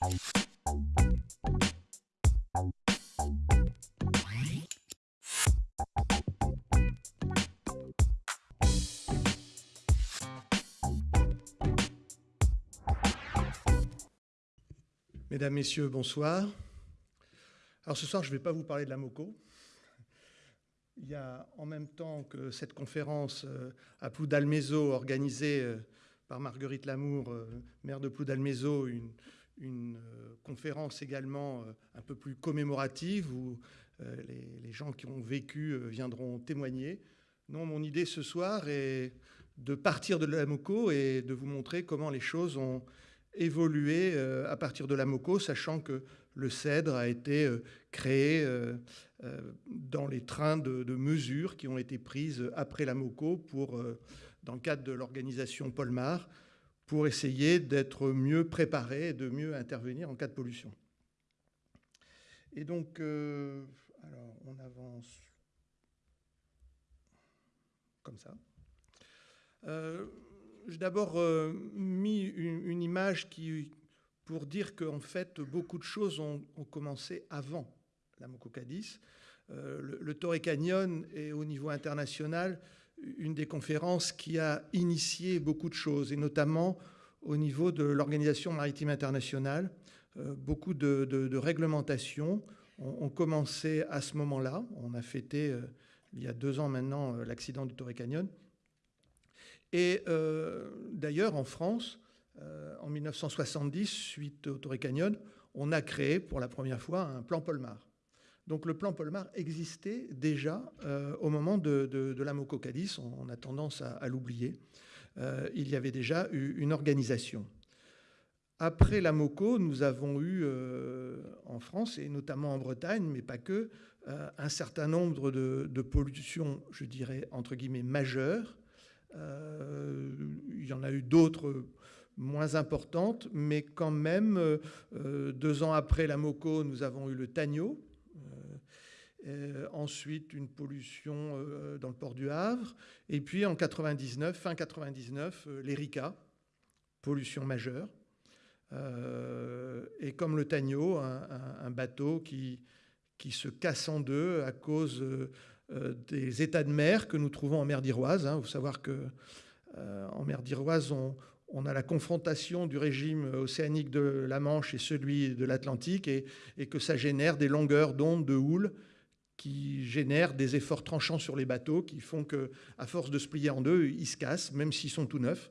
Mesdames, Messieurs, bonsoir. Alors ce soir, je ne vais pas vous parler de la MOCO. Il y a en même temps que cette conférence euh, à Ploudalmézo, organisée euh, par Marguerite Lamour, euh, maire de Ploudalmézo, une, une conférence également un peu plus commémorative où les, les, gens qui ont vécu viendront témoigner. Non, mon idée ce soir est de partir de la MOCO et de vous montrer comment les choses ont évolué à partir de la MOCO, sachant que le CEDRE a été euh, créé euh, euh, dans les trains de, mesures qui ont été prises après la MOCO dans le cadre de l'organisation Polmar pour essayer d'être mieux préparé et de mieux intervenir en cas de pollution. Et donc, alors on avance comme ça. J'ai d'abord mis une, image qui, pour dire qu'en fait, beaucoup de choses ont, commencé avant la Mococadis. Euh, le, le Torrey Canyon est au niveau international une des conférences qui a initié beaucoup de choses, et notamment au niveau de l'Organisation maritime internationale. Euh, beaucoup de, réglementations ont, commencé à ce moment-là. On a fêté, euh, il y a deux ans maintenant, l'accident du Torrey Canyon. Et d'ailleurs, en France, euh, en 1970, suite au Torrey Canyon, on a créé pour la première fois un plan Polmar. Donc le plan Polmar existait déjà euh, au moment de, la Moco Cadiz, on, a tendance à, l'oublier. Euh, il y avait déjà eu une organisation. Après la MOCO, nous avons eu en France, et notamment en Bretagne, mais pas que, un certain nombre de, pollutions, je dirais, entre guillemets, majeures. il y en a eu d'autres moins importante, mais quand même, euh, euh, deux ans après la Moco, nous avons eu le Tagno. Euh, ensuite, une pollution dans le port du Havre. Et puis, en 99, fin 99, l'Erika, pollution majeure. et comme le Tagno, un, bateau qui, qui se casse en deux à cause des états de mer que nous trouvons en mer d'Iroise. Il hein. faut savoir que en mer d'Iroise, on, on a la confrontation du régime océanique de la Manche et celui de l'Atlantique, et, que ça génère des longueurs d'onde de houle qui génèrent des efforts tranchants sur les bateaux, qui font que, à force de se plier en deux, ils se cassent, même s'ils sont tout neufs.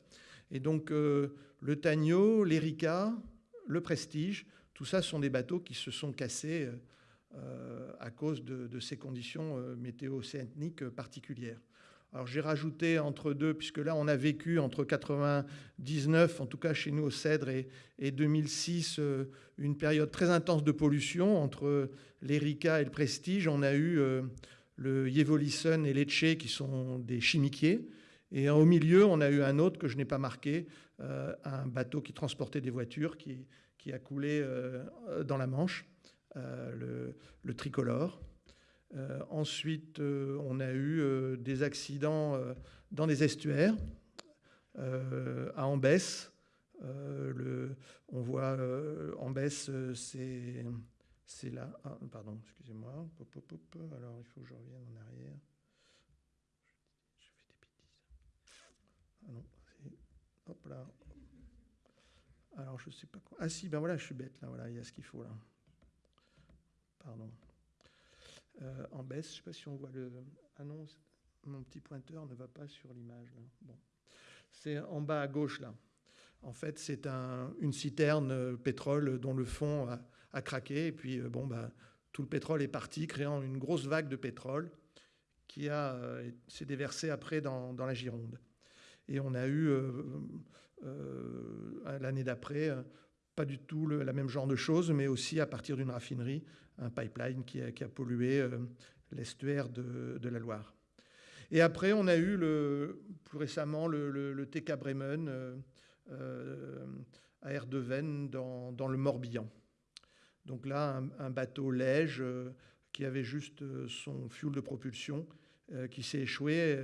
Et donc, euh, le Tagno, l'Erika, le Prestige, tout ça sont des bateaux qui se sont cassés euh, à cause de, ces conditions euh, météo-océaniques particulières. Alors j'ai rajouté entre deux, puisque là on a vécu entre 99, en tout cas chez nous au Cèdre, et, 2006, euh, une période très intense de pollution entre l'Erika et le Prestige. On a eu euh, le Yevolison et l'Etche qui sont des chimiquiers. Et au milieu, on a eu un autre que je n'ai pas marqué, euh, un bateau qui transportait des voitures qui, a coulé dans la Manche, le tricolore. Euh, ensuite, euh, on a eu euh, des accidents dans des estuaires, à Ambès. On voit Ambès, c'est c'est là. Ah, pardon, excusez-moi. Alors, il faut que je revienne en arrière. Je fais des bêtises. Ah non, c'est. Hop là. Alors, je sais pas quoi. Ah si, ben voilà, je suis bête là. Voilà, il y a ce qu'il faut là. Pardon. Euh, en baisse. Je ne sais pas si on voit le. Non, mon petit pointeur ne va pas sur l'image. Bon. C'est en bas à gauche là. En fait, c'est un, une citerne euh, pétrole dont le fond a, craqué. Et puis, euh, bon, bah, tout le pétrole est parti, créant une grosse vague de pétrole qui s'est déversée après dans, dans, la Gironde. Et on a eu, l'année d'après, pas du tout le la même genre de choses, mais aussi à partir d'une raffinerie, un pipeline qui a, pollué euh, l'estuaire de, la Loire. Et après, on a eu le, plus récemment le, le, TK Bremen euh, euh, à Erdeven dans, dans, le Morbihan. Donc là, un, bateau léger qui avait juste son fuel de propulsion qui s'est échoué.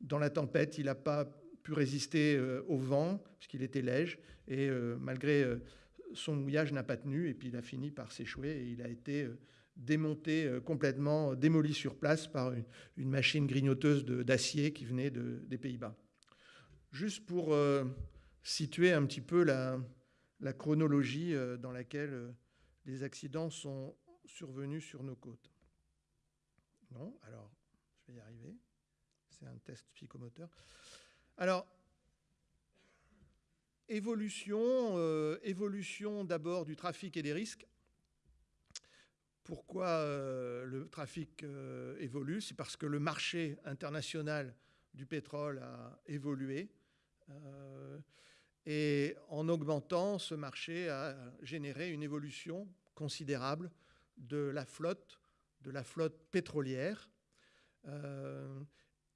dans la tempête, il n'a pas pu résister euh, au vent, puisqu'il était léger, et euh, malgré euh, son mouillage n'a pas tenu et puis il a fini par s'échouer et il a été démonté complètement, démoli sur place par une, machine grignoteuse d'acier qui venait des Pays-Bas. Juste pour situer un petit peu la, chronologie dans laquelle les accidents sont survenus sur nos côtes. Non, alors je vais y arriver. C'est un test psychomoteur. Alors, évolution, euh, évolution d'abord du trafic et des risques. Pourquoi euh, le trafic euh, évolue? C'est parce que le marché international du pétrole a évolué. et en augmentant, ce marché a généré une évolution considérable de la flotte, de la flotte pétrolière.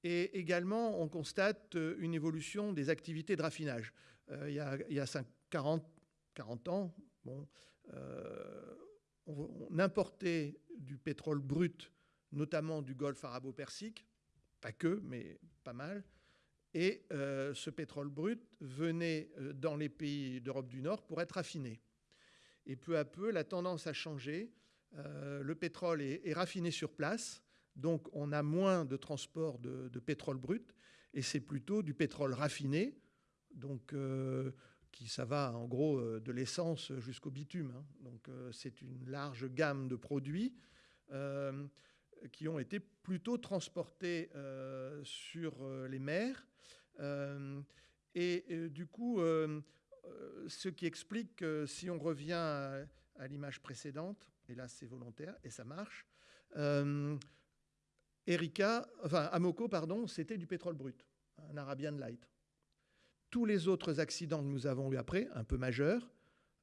Et également, on constate une évolution des activités de raffinage. Euh, il y a, il y a 40, 40 ans, euh, on, importait du pétrole brut, notamment du golfe arabo-persique, pas que, mais pas mal. Et euh, ce pétrole brut venait dans les pays d'Europe du Nord pour être raffiné. Et peu à peu, la tendance a changé. le pétrole est, raffiné sur place, donc on a moins de transport de, pétrole brut, et c'est plutôt du pétrole raffiné, donc euh, qui ça va en gros euh, de l'essence jusqu'au bitume. Hein. Donc euh, c'est une large gamme de produits qui ont été plutôt transportés sur les mers. et du coup, ce qui explique que si on revient à, l'image précédente, et là c'est volontaire et ça marche, Erika, enfin Amoco, pardon, c'était du pétrole brut, un Arabian Light tous les autres accidents que nous avons eu après, un peu majeurs,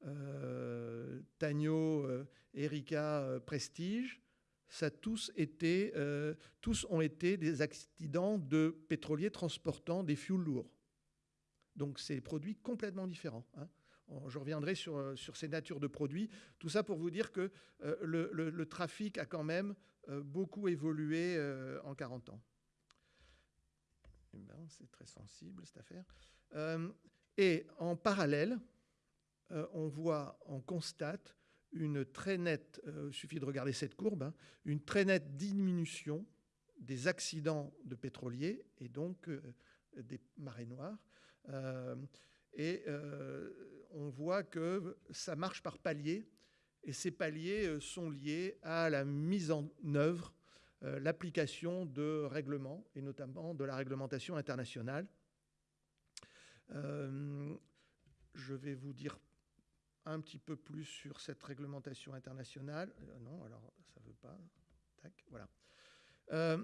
euh, euh, Erika, euh, Prestige, ça tous, euh, tous ont été des accidents de pétroliers transportant des fuels lourds. Donc c'est des produits complètement différents. Hein. Je reviendrai sur, ces natures de produits. Tout ça pour vous dire que le, trafic a quand même beaucoup évolué en 40 ans. Eh ben, c'est très sensible cette affaire. Euh, et en parallèle, euh, on voit, on constate une très nette, euh, suffit de regarder cette courbe, hein, une très nette diminution des accidents de pétroliers et donc des marées noires. et on voit que ça marche par paliers, et ces paliers sont liés à la mise en œuvre, l'application de règlements, et notamment de la réglementation internationale. Euh, je vais vous dire un petit peu plus sur cette réglementation internationale. Euh, non, alors ça ne veut pas. Tac, voilà. Euh,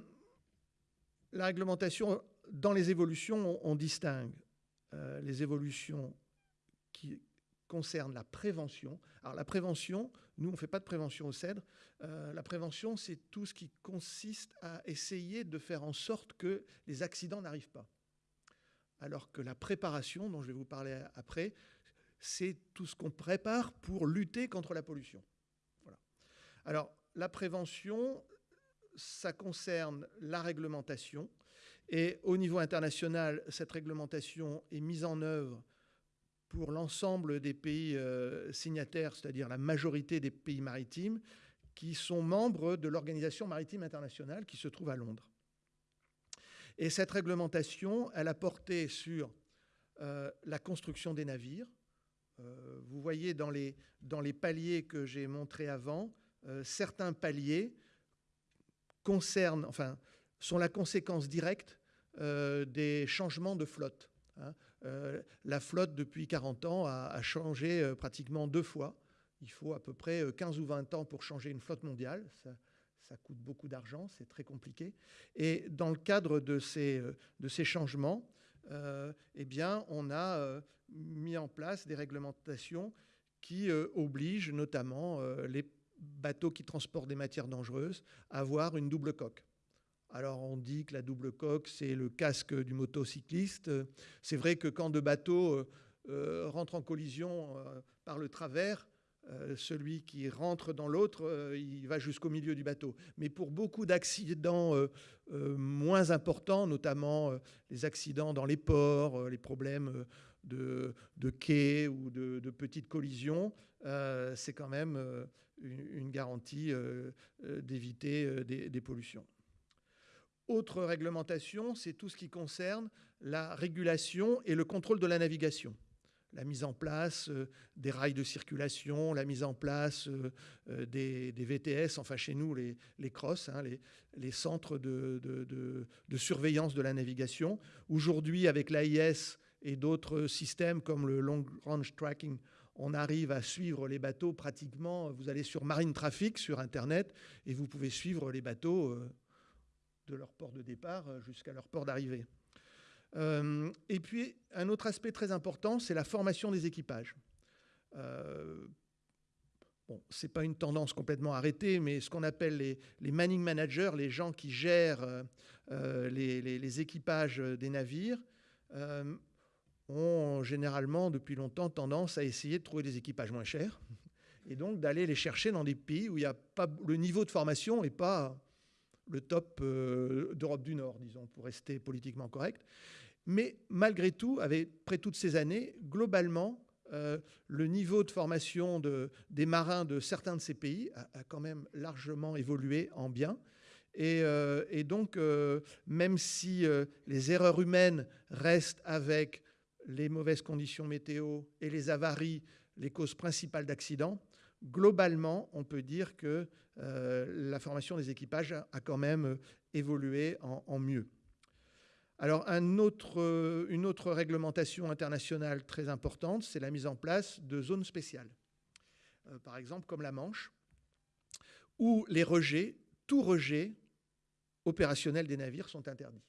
la réglementation, dans les évolutions, on, distingue les évolutions qui concernent la prévention. Alors la prévention, nous, on ne fait pas de prévention au CEDRE. la prévention, c'est tout ce qui consiste à essayer de faire en sorte que les accidents n'arrivent pas alors que la préparation, dont je vais vous parler après, c'est tout ce qu'on prépare pour lutter contre la pollution. Voilà. Alors, la prévention, ça concerne la réglementation. Et au niveau international, cette réglementation est mise en œuvre pour l'ensemble des pays euh, signataires, c'est-à-dire la majorité des pays maritimes, qui sont membres de l'Organisation maritime internationale qui se trouve à Londres. Et cette réglementation, elle a porté sur euh, la construction des navires. Euh, vous voyez dans les, dans les paliers que j'ai montrés avant, certains paliers concernent, enfin, sont la conséquence directe des changements de flotte. Hein. La flotte, depuis 40 ans, a, changé pratiquement deux fois. Il faut à peu près 15 ou 20 ans pour changer une flotte mondiale. Ça, coûte beaucoup d'argent, c'est très compliqué. Et dans le cadre de ces, euh, changements, euh, eh bien, on a euh, mis en place des réglementations qui obligent notamment les bateaux qui transportent des matières dangereuses à avoir une double coque. Alors on dit que la double coque, c'est le casque du motocycliste. C'est vrai que quand deux bateaux rentrent en collision par le travers, euh, celui qui rentre dans l'autre, euh, il va jusqu'au milieu du bateau. Mais pour beaucoup d'accidents euh, moins importants, notamment les accidents dans les ports, les problèmes de, quais ou de, petites collisions, c'est quand même une, garantie d'éviter des pollutions. Autre réglementation, c'est tout ce qui concerne la régulation et le contrôle de la navigation la mise en place euh, des rails de circulation, la mise en place euh, euh, des, VTS, enfin chez nous les, les CROSS, hein, les, centres de, de, surveillance de la navigation. Aujourd'hui, avec l'AIS et d'autres systèmes comme le Long Range Tracking, on arrive à suivre les bateaux pratiquement. Vous allez sur Marine Traffic sur Internet et vous pouvez suivre les bateaux de leur port de départ jusqu'à leur port d'arrivée. Euh, et puis, un autre aspect très important, c'est la formation des équipages. Euh, bon, ce n'est pas une tendance complètement arrêtée, mais ce qu'on appelle les, les, manning managers, les gens qui gèrent euh, les, équipages des navires, ont généralement, depuis longtemps, tendance à essayer de trouver des équipages moins chers et donc d'aller les chercher dans des pays où y a pas, le niveau de formation n'est pas le top d'Europe du Nord, disons, pour rester politiquement correct. Mais malgré tout, après toutes ces années, globalement, euh, le niveau de formation des marins de certains de ces pays a, quand même largement évolué en bien. Et, euh, donc, euh, même si les erreurs humaines restent avec les mauvaises conditions météo et les avaries les causes principales d'accidents, globalement, on peut dire que la formation des équipages a, quand même évolué en mieux. Alors, euh, une autre réglementation internationale très importante, c'est la mise en place de zones spéciales. Euh, par exemple, comme la Manche, où les rejets, tout rejet opérationnel des navires sont interdits.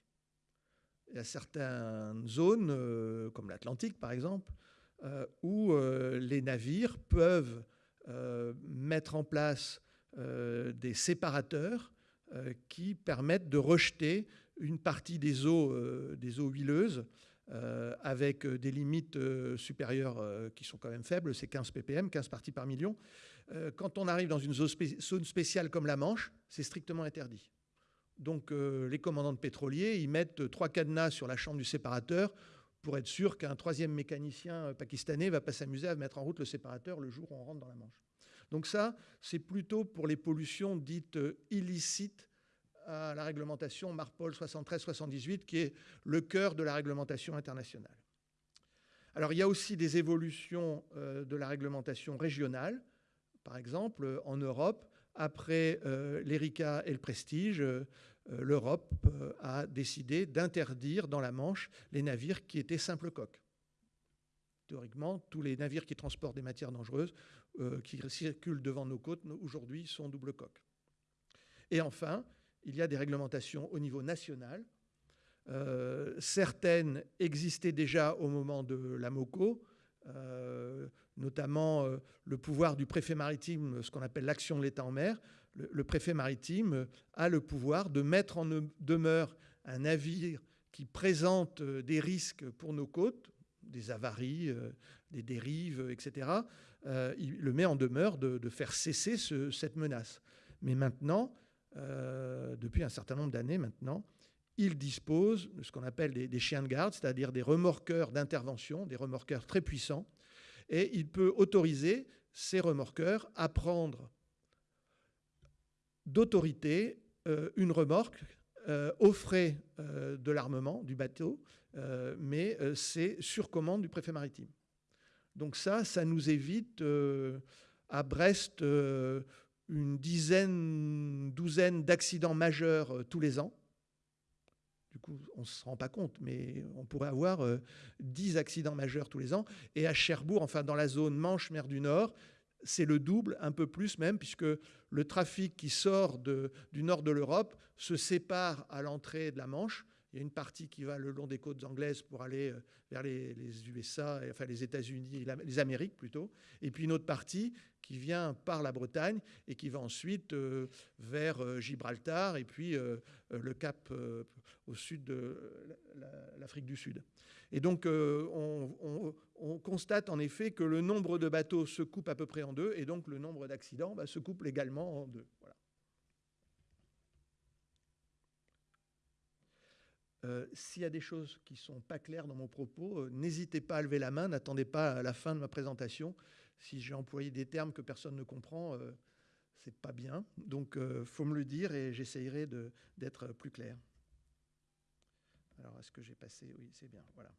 Il y a certaines zones, euh, comme l'Atlantique par exemple, où les navires peuvent mettre en place des séparateurs qui permettent de rejeter une partie des eaux, euh, des eaux huileuses euh, avec euh, des limites supérieures qui sont quand même faibles, c'est 15 ppm, 15 parties par million. quand on arrive dans une zone spéciale comme la Manche, c'est strictement interdit. Donc les commandants de pétroliers, ils mettent trois cadenas sur la chambre du séparateur pour être sûr qu'un troisième mécanicien pakistanais ne va pas s'amuser à mettre en route le séparateur le jour où on rentre dans la Manche. Donc ça, c'est plutôt pour les pollutions dites illicites à la réglementation Marpol 73-78, qui est le cœur de la réglementation internationale. Alors il y a aussi des évolutions euh, de la réglementation régionale. Par exemple, en Europe, après euh, l'ERICA et le Prestige, euh, l'Europe a décidé d'interdire dans la Manche les navires qui étaient simples coques. Théoriquement, tous les navires qui transportent des matières dangereuses, qui circulent devant nos côtes, aujourd'hui sont double coques. Et enfin, il y a des réglementations au niveau national. Euh, certaines existaient déjà au moment de la MOCO, euh, notamment euh, le pouvoir du préfet maritime, ce qu'on appelle l'action de l'État en mer. Le, préfet maritime a le pouvoir de mettre en demeure un navire qui présente des risques pour nos côtes, des avaries, des dérives, etc. il le met en demeure de, faire cesser cette menace. Mais maintenant, euh, depuis un certain nombre d'années maintenant, il dispose de ce qu'on appelle des, chiens de garde, c'est-à-dire des remorqueurs d'intervention, des remorqueurs très puissants, et il peut autoriser ces remorqueurs à prendre d'autorité euh, une remorque euh, aux frais de l'armement du bateau, mais c'est sur commande du préfet maritime. Donc ça, ça nous évite à Brest une dizaine, douzaine d'accidents majeurs euh, tous les ans. Du coup, on ne se rend pas compte, mais on pourrait avoir 10 euh, accidents majeurs tous les ans. Et à Cherbourg, enfin dans la zone Manche-Mer du Nord, c'est le double, un peu plus même, puisque le trafic qui sort du nord de l'Europe se sépare à l'entrée de la Manche. Il y a une partie qui va le long des côtes anglaises pour aller euh, vers les, USA, enfin les États-Unis, les Amériques plutôt, et puis une autre partie qui vient par la Bretagne et qui va ensuite euh, vers euh, Gibraltar et puis le Cap au sud de l'Afrique du Sud. Et donc on, constate en effet que le nombre de bateaux se coupe à peu près en deux et donc le nombre d'accidents bah, se coupe également en deux. S'il y a des choses qui ne sont pas claires dans mon propos, n'hésitez pas à lever la main, n'attendez pas à la fin de ma présentation. Si j'ai employé des termes que personne ne comprend, c'est pas bien. Donc, il faut me le dire et j'essayerai d'être plus clair. Alors, est-ce que j'ai passé? Oui, c'est bien. Voilà.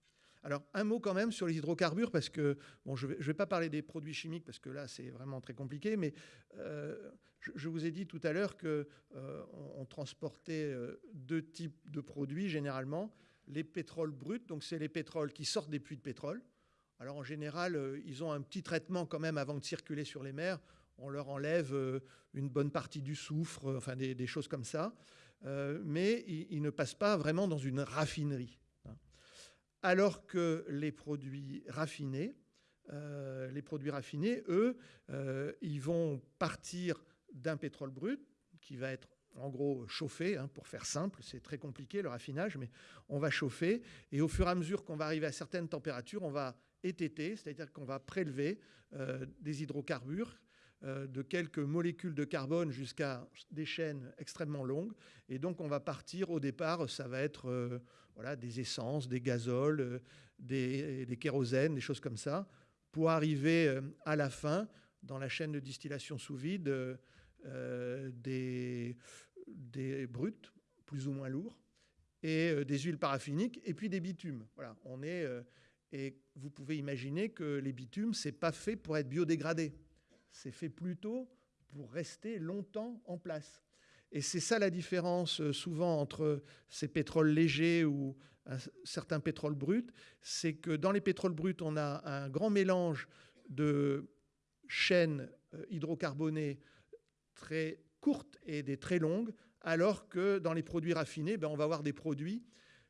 Alors, un mot quand même sur les hydrocarbures, parce que, bon, je ne vais, pas parler des produits chimiques, parce que là, c'est vraiment très compliqué, mais euh, je, vous ai dit tout à l'heure qu'on euh, on transportait euh, deux types de produits, généralement. Les pétroles bruts, donc c'est les pétroles qui sortent des puits de pétrole. Alors, en général, ils ont un petit traitement quand même avant de circuler sur les mers. On leur enlève une bonne partie du soufre, enfin des, choses comme ça. mais ils ne passent pas vraiment dans une raffinerie alors que les produits raffinés, euh, eux, euh, ils vont partir d'un pétrole brut qui va être en gros chauffé, hein, pour faire simple, c'est très compliqué le raffinage, mais on va chauffer, et au fur et à mesure qu'on va arriver à certaines températures, on va étêter, c'est-à-dire qu'on va prélever euh, des hydrocarbures de quelques molécules de carbone jusqu'à des chaînes extrêmement longues. Et donc, on va partir au départ, ça va être voilà, des essences, des gazoles, euh, des, kérosènes, des choses comme ça, pour arriver euh, à la fin, dans la chaîne de distillation sous vide, euh, des, des brutes, plus ou moins lourds, et des huiles paraffiniques, et puis des bitumes. Voilà, on est, et vous pouvez imaginer que les bitumes, c'est pas fait pour être biodégradé. C'est fait plutôt pour rester longtemps en place. Et c'est ça la différence euh, souvent entre ces pétroles légers ou certains pétroles bruts, c'est que dans les pétroles bruts, on a un grand mélange de chaînes euh, hydrocarbonées très courtes et des très longues, alors que dans les produits raffinés, ben, on va avoir des produits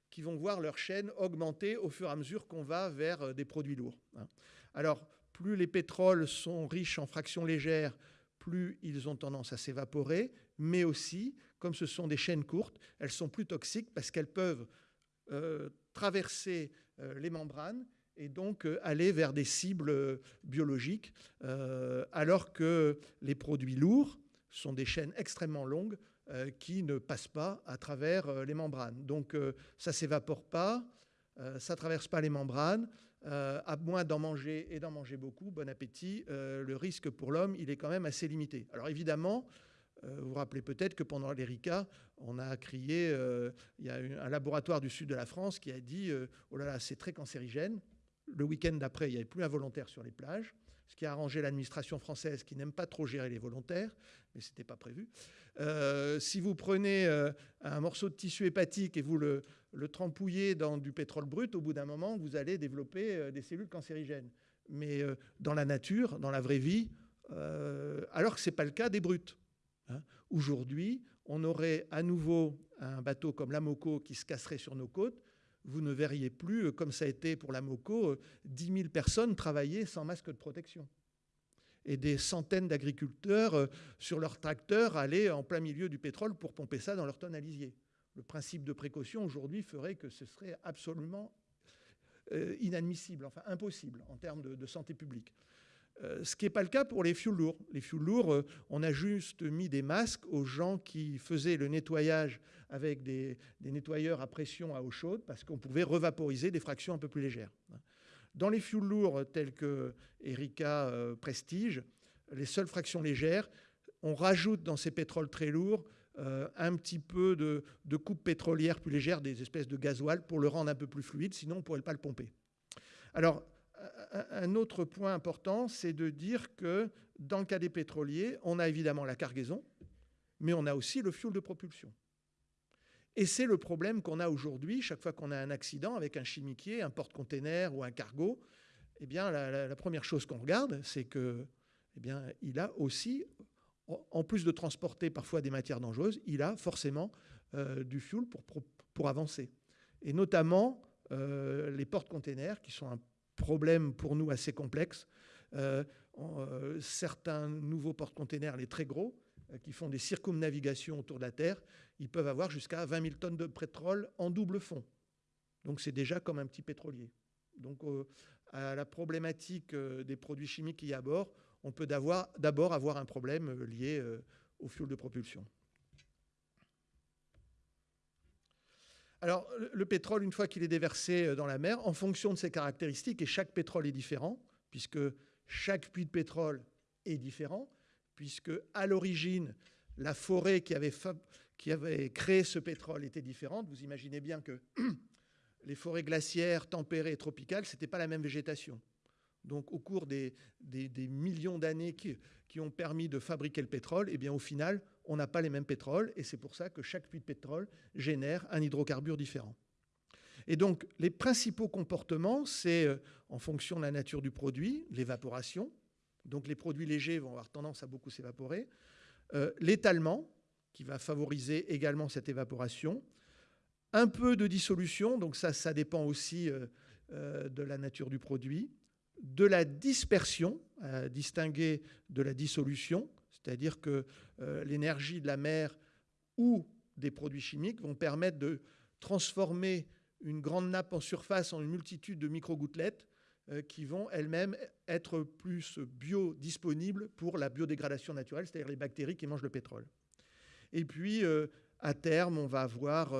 qui vont voir leur chaîne augmenter au fur et à mesure qu'on va vers euh, des produits lourds. Hein. Alors, plus les pétroles sont riches en fractions légères, plus ils ont tendance à s'évaporer, mais aussi, comme ce sont des chaînes courtes, elles sont plus toxiques parce qu'elles peuvent euh, traverser euh, les membranes et donc euh, aller vers des cibles biologiques, alors que les produits lourds sont des chaînes extrêmement longues qui ne passent pas à travers les membranes. Donc ça ne s'évapore pas, ça ne traverse pas les membranes, euh, à moins d'en manger et d'en manger beaucoup, bon appétit, euh, le risque pour l'homme, il est quand même assez limité. Alors évidemment, euh, vous vous rappelez peut-être que pendant l'ERICA, on a crié, il y a un laboratoire du sud de la France qui a dit Oh là là, c'est très cancérigène. Le week-end d'après, il n'y avait plus un volontaire sur les plages, ce qui a arrangé l'administration française qui n'aime pas trop gérer les volontaires, mais ce n'était pas prévu. si vous prenez un morceau de tissu hépatique et vous le, le trempouiller dans du pétrole brut, au bout d'un moment, vous allez développer euh, des cellules cancérigènes. Mais euh, dans la nature, dans la vraie vie, euh, alors que ce n'est pas le cas des brutes. Hein. Aujourd'hui, on aurait à nouveau un bateau comme la Moco qui se casserait sur nos côtes. Vous ne verriez plus, comme ça a été pour la Moco, 10 000 personnes travailler sans masque de protection. Et des centaines d'agriculteurs sur leurs tracteurs aller en plein milieu du pétrole pour pomper ça dans leur tonne le principe de précaution aujourd'hui ferait que ce serait absolument euh, inadmissible, enfin impossible en termes de, santé publique. Euh, ce qui n'est pas le cas pour les fioul lourds. Les fioul lourds, euh, on a juste mis des masques aux gens qui faisaient le nettoyage avec des, nettoyeurs à pression à eau chaude parce qu'on pouvait revaporiser des fractions un peu plus légères. Dans les fioul lourds tels que Erika Prestige, les seules fractions légères, on rajoute dans ces pétroles très lourds euh, un petit peu de, coupe pétrolière plus légère, des espèces de gasoil, pour le rendre un peu plus fluide, sinon on ne pourrait pas le pomper. Alors, un autre point important, c'est de dire que dans le cas des pétroliers, on a évidemment la cargaison, mais on a aussi le fuel de propulsion. Et c'est le problème qu'on a aujourd'hui, chaque fois qu'on a un accident avec un chimiquier, un porte-container ou un cargo, eh bien, la, la première chose qu'on regarde, c'est que, eh bien, il a aussi en plus de transporter parfois des matières dangereuses, il a forcément euh, du fuel pour, avancer. Et notamment euh, les portes-containers, qui sont un problème pour nous assez complexe. Euh, certains nouveaux porte-containers, les très gros, qui font des circumnavigations autour de la Terre, ils peuvent avoir jusqu'à 20 000 tonnes de pétrole en double fond. Donc c'est déjà comme un petit pétrolier. Donc à la problématique des produits chimiques qu'il y a bord, on peut d'abord avoir un problème euh, lié euh, au fuel de propulsion. Alors, le pétrole, une fois qu'il est déversé dans la mer, en fonction de ses caractéristiques, et chaque pétrole est différent, puisque chaque puits de pétrole est différent, puisque à l'origine, la forêt qui avait, qui avait créé ce pétrole était différente. Vous imaginez bien que les forêts glaciaires, tempérées et tropicales, ce n'était pas la même végétation. Donc au cours des, millions d'années qui, ont permis de fabriquer le pétrole, eh bien au final, on n'a pas les mêmes pétroles, et c'est pour ça que chaque puits de pétrole génère un hydrocarbure différent. Et donc les principaux comportements, c'est euh, en fonction de la nature du produit, l'évaporation, donc les produits légers vont avoir tendance à beaucoup s'évaporer, euh, l'étalement, qui va favoriser également cette évaporation, un peu de dissolution, donc ça, ça dépend aussi euh, de la nature du produit, de la dispersion, à distinguer de la dissolution, c'est-à-dire que euh, l'énergie de la mer ou des produits chimiques vont permettre de transformer une grande nappe en surface en une multitude de micro-gouttelettes euh, qui vont elles-mêmes être plus biodisponibles pour la biodégradation naturelle, c'est-à-dire les bactéries qui mangent le pétrole. Et puis, euh, à terme, on va avoir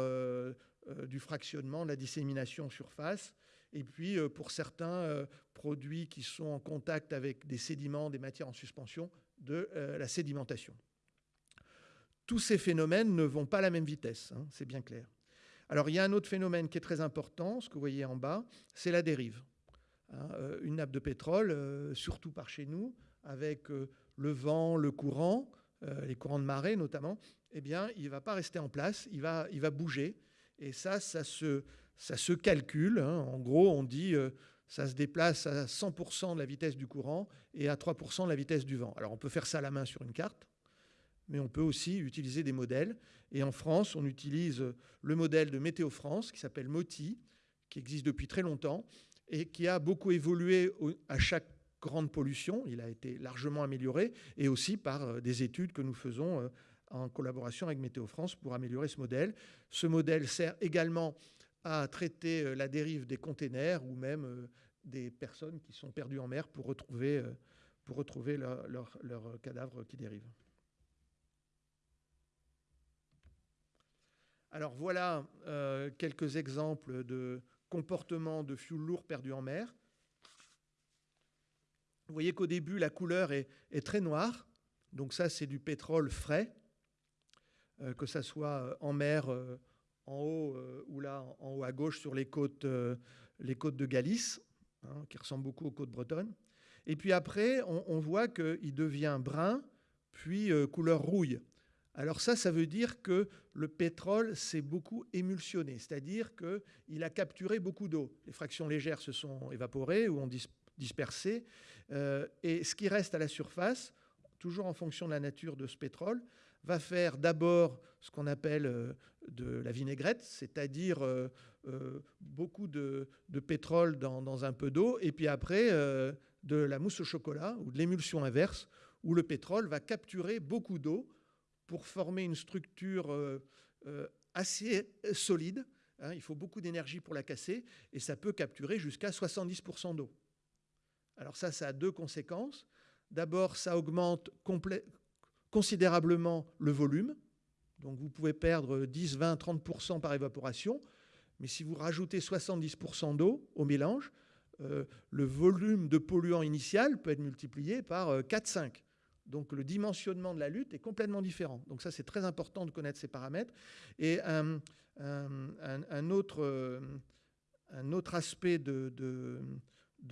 du fractionnement, de la dissémination en surface, et puis, euh, pour certains euh, produits qui sont en contact avec des sédiments, des matières en suspension, de euh, la sédimentation. Tous ces phénomènes ne vont pas à la même vitesse, hein, c'est bien clair. Alors, il y a un autre phénomène qui est très important, ce que vous voyez en bas, c'est la dérive. Hein, une nappe de pétrole, surtout par chez nous, avec le vent, le courant, les courants de marée notamment, eh bien, il ne va pas rester en place, il va, il va bouger. Et ça, ça se, ça se calcule. Hein. En gros, on dit euh, ça se déplace à 100% de la vitesse du courant et à 3% de la vitesse du vent. Alors on peut faire ça à la main sur une carte, mais on peut aussi utiliser des modèles. Et en France, on utilise le modèle de Météo France qui s'appelle MOTI, qui existe depuis très longtemps et qui a beaucoup évolué à chaque grande pollution. Il a été largement amélioré et aussi par euh, des études que nous faisons euh, en collaboration avec Météo France pour améliorer ce modèle. Ce modèle sert également à traiter euh, la dérive des containers ou même euh, des personnes qui sont perdues en mer pour retrouver, euh, pour retrouver leurs leur, cadavres qui dérivent. Alors voilà quelques exemples de comportements de fuel lourd perdus en mer. Vous voyez qu'au début, la couleur est, est, très noire. Donc ça, c'est du pétrole frais, que ça soit en mer en haut euh, ou là en haut à gauche sur les côtes, euh, les côtes de Galice, hein, qui ressemblent beaucoup aux côtes bretonnes. Et puis après, on, voit qu'il devient brun, puis euh, couleur rouille. Alors ça, ça veut dire que le pétrole s'est beaucoup émulsionné, c'est-à-dire qu'il a capturé beaucoup d'eau. Les fractions légères se sont évaporées ou ont dispersé, et ce qui reste à la surface, toujours en fonction de la nature de ce pétrole, va faire d'abord ce qu'on appelle de la vinaigrette, c'est-à-dire euh, euh, beaucoup de, pétrole dans, un peu d'eau, et puis après de la mousse au chocolat ou de l'émulsion inverse, où le pétrole va capturer beaucoup d'eau pour former une structure assez solide. Hein. il faut beaucoup d'énergie pour la casser, et ça peut capturer jusqu'à 70% d'eau. Alors ça, ça a deux conséquences. D'abord, ça augmente considérablement le volume. Donc vous pouvez perdre 10, 20, 30% par évaporation. Mais si vous rajoutez 70% d'eau au mélange, euh, le volume de polluant initial peut être multiplié par 4, euh, 5. Donc le dimensionnement de la lutte est complètement différent. Donc ça, c'est très important de connaître ces paramètres. Et un, autre, euh, autre, aspect de,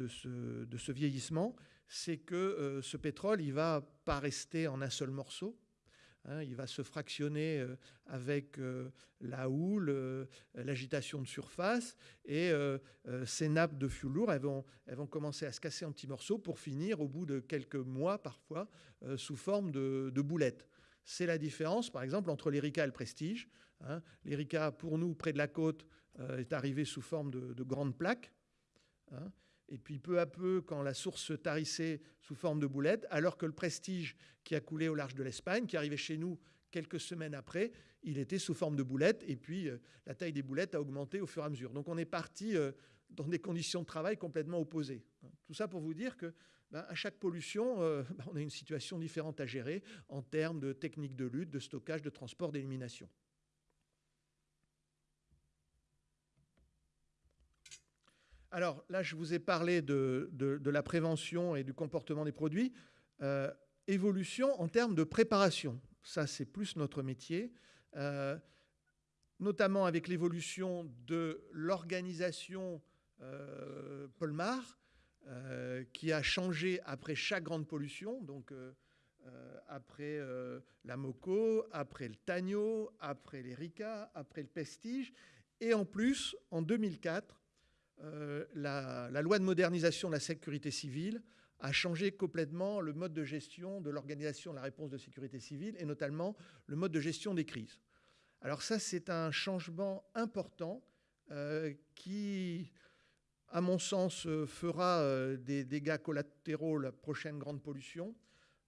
ce, vieillissement, c'est que ce pétrole, il ne va pas rester en un seul morceau. Hein, il va se fractionner euh, avec euh, la houle, l'agitation de surface, et ces nappes de fuel lourd, elles vont, elles vont commencer à se casser en petits morceaux pour finir, au bout de quelques mois parfois, sous forme de, boulettes. C'est la différence, par exemple, entre l'Erika et le Prestige. Hein. L'Erika, pour nous, près de la côte, est arrivé sous forme de, de grandes plaques. Hein. Et puis peu à peu, quand la source se tarissait sous forme de boulettes, alors que le prestige qui a coulé au large de l'Espagne, qui arrivait chez nous quelques semaines après, il était sous forme de boulettes. Et puis euh, la taille des boulettes a augmenté au fur et à mesure. Donc on est parti euh, dans des conditions de travail complètement opposées. Tout ça pour vous dire que ben, à chaque pollution, euh, on a une situation différente à gérer en termes de techniques de lutte, de stockage, de transport, d'élimination. Alors là, je vous ai parlé de, la prévention et du comportement des produits. Euh, évolution en termes de préparation. Ça, c'est plus notre métier. Euh, notamment avec l'évolution de l'organisation euh, Polmar, qui a changé après chaque grande pollution. Donc, après la Moco, après le Tagno, après l'Erika, après le Pestige. Et en plus, en 2004, euh, la, loi de modernisation de la sécurité civile a changé complètement le mode de gestion de l'organisation de la réponse de sécurité civile et notamment le mode de gestion des crises. Alors ça, c'est un changement important euh, qui, à mon sens, fera euh, des dégâts collatéraux la prochaine grande pollution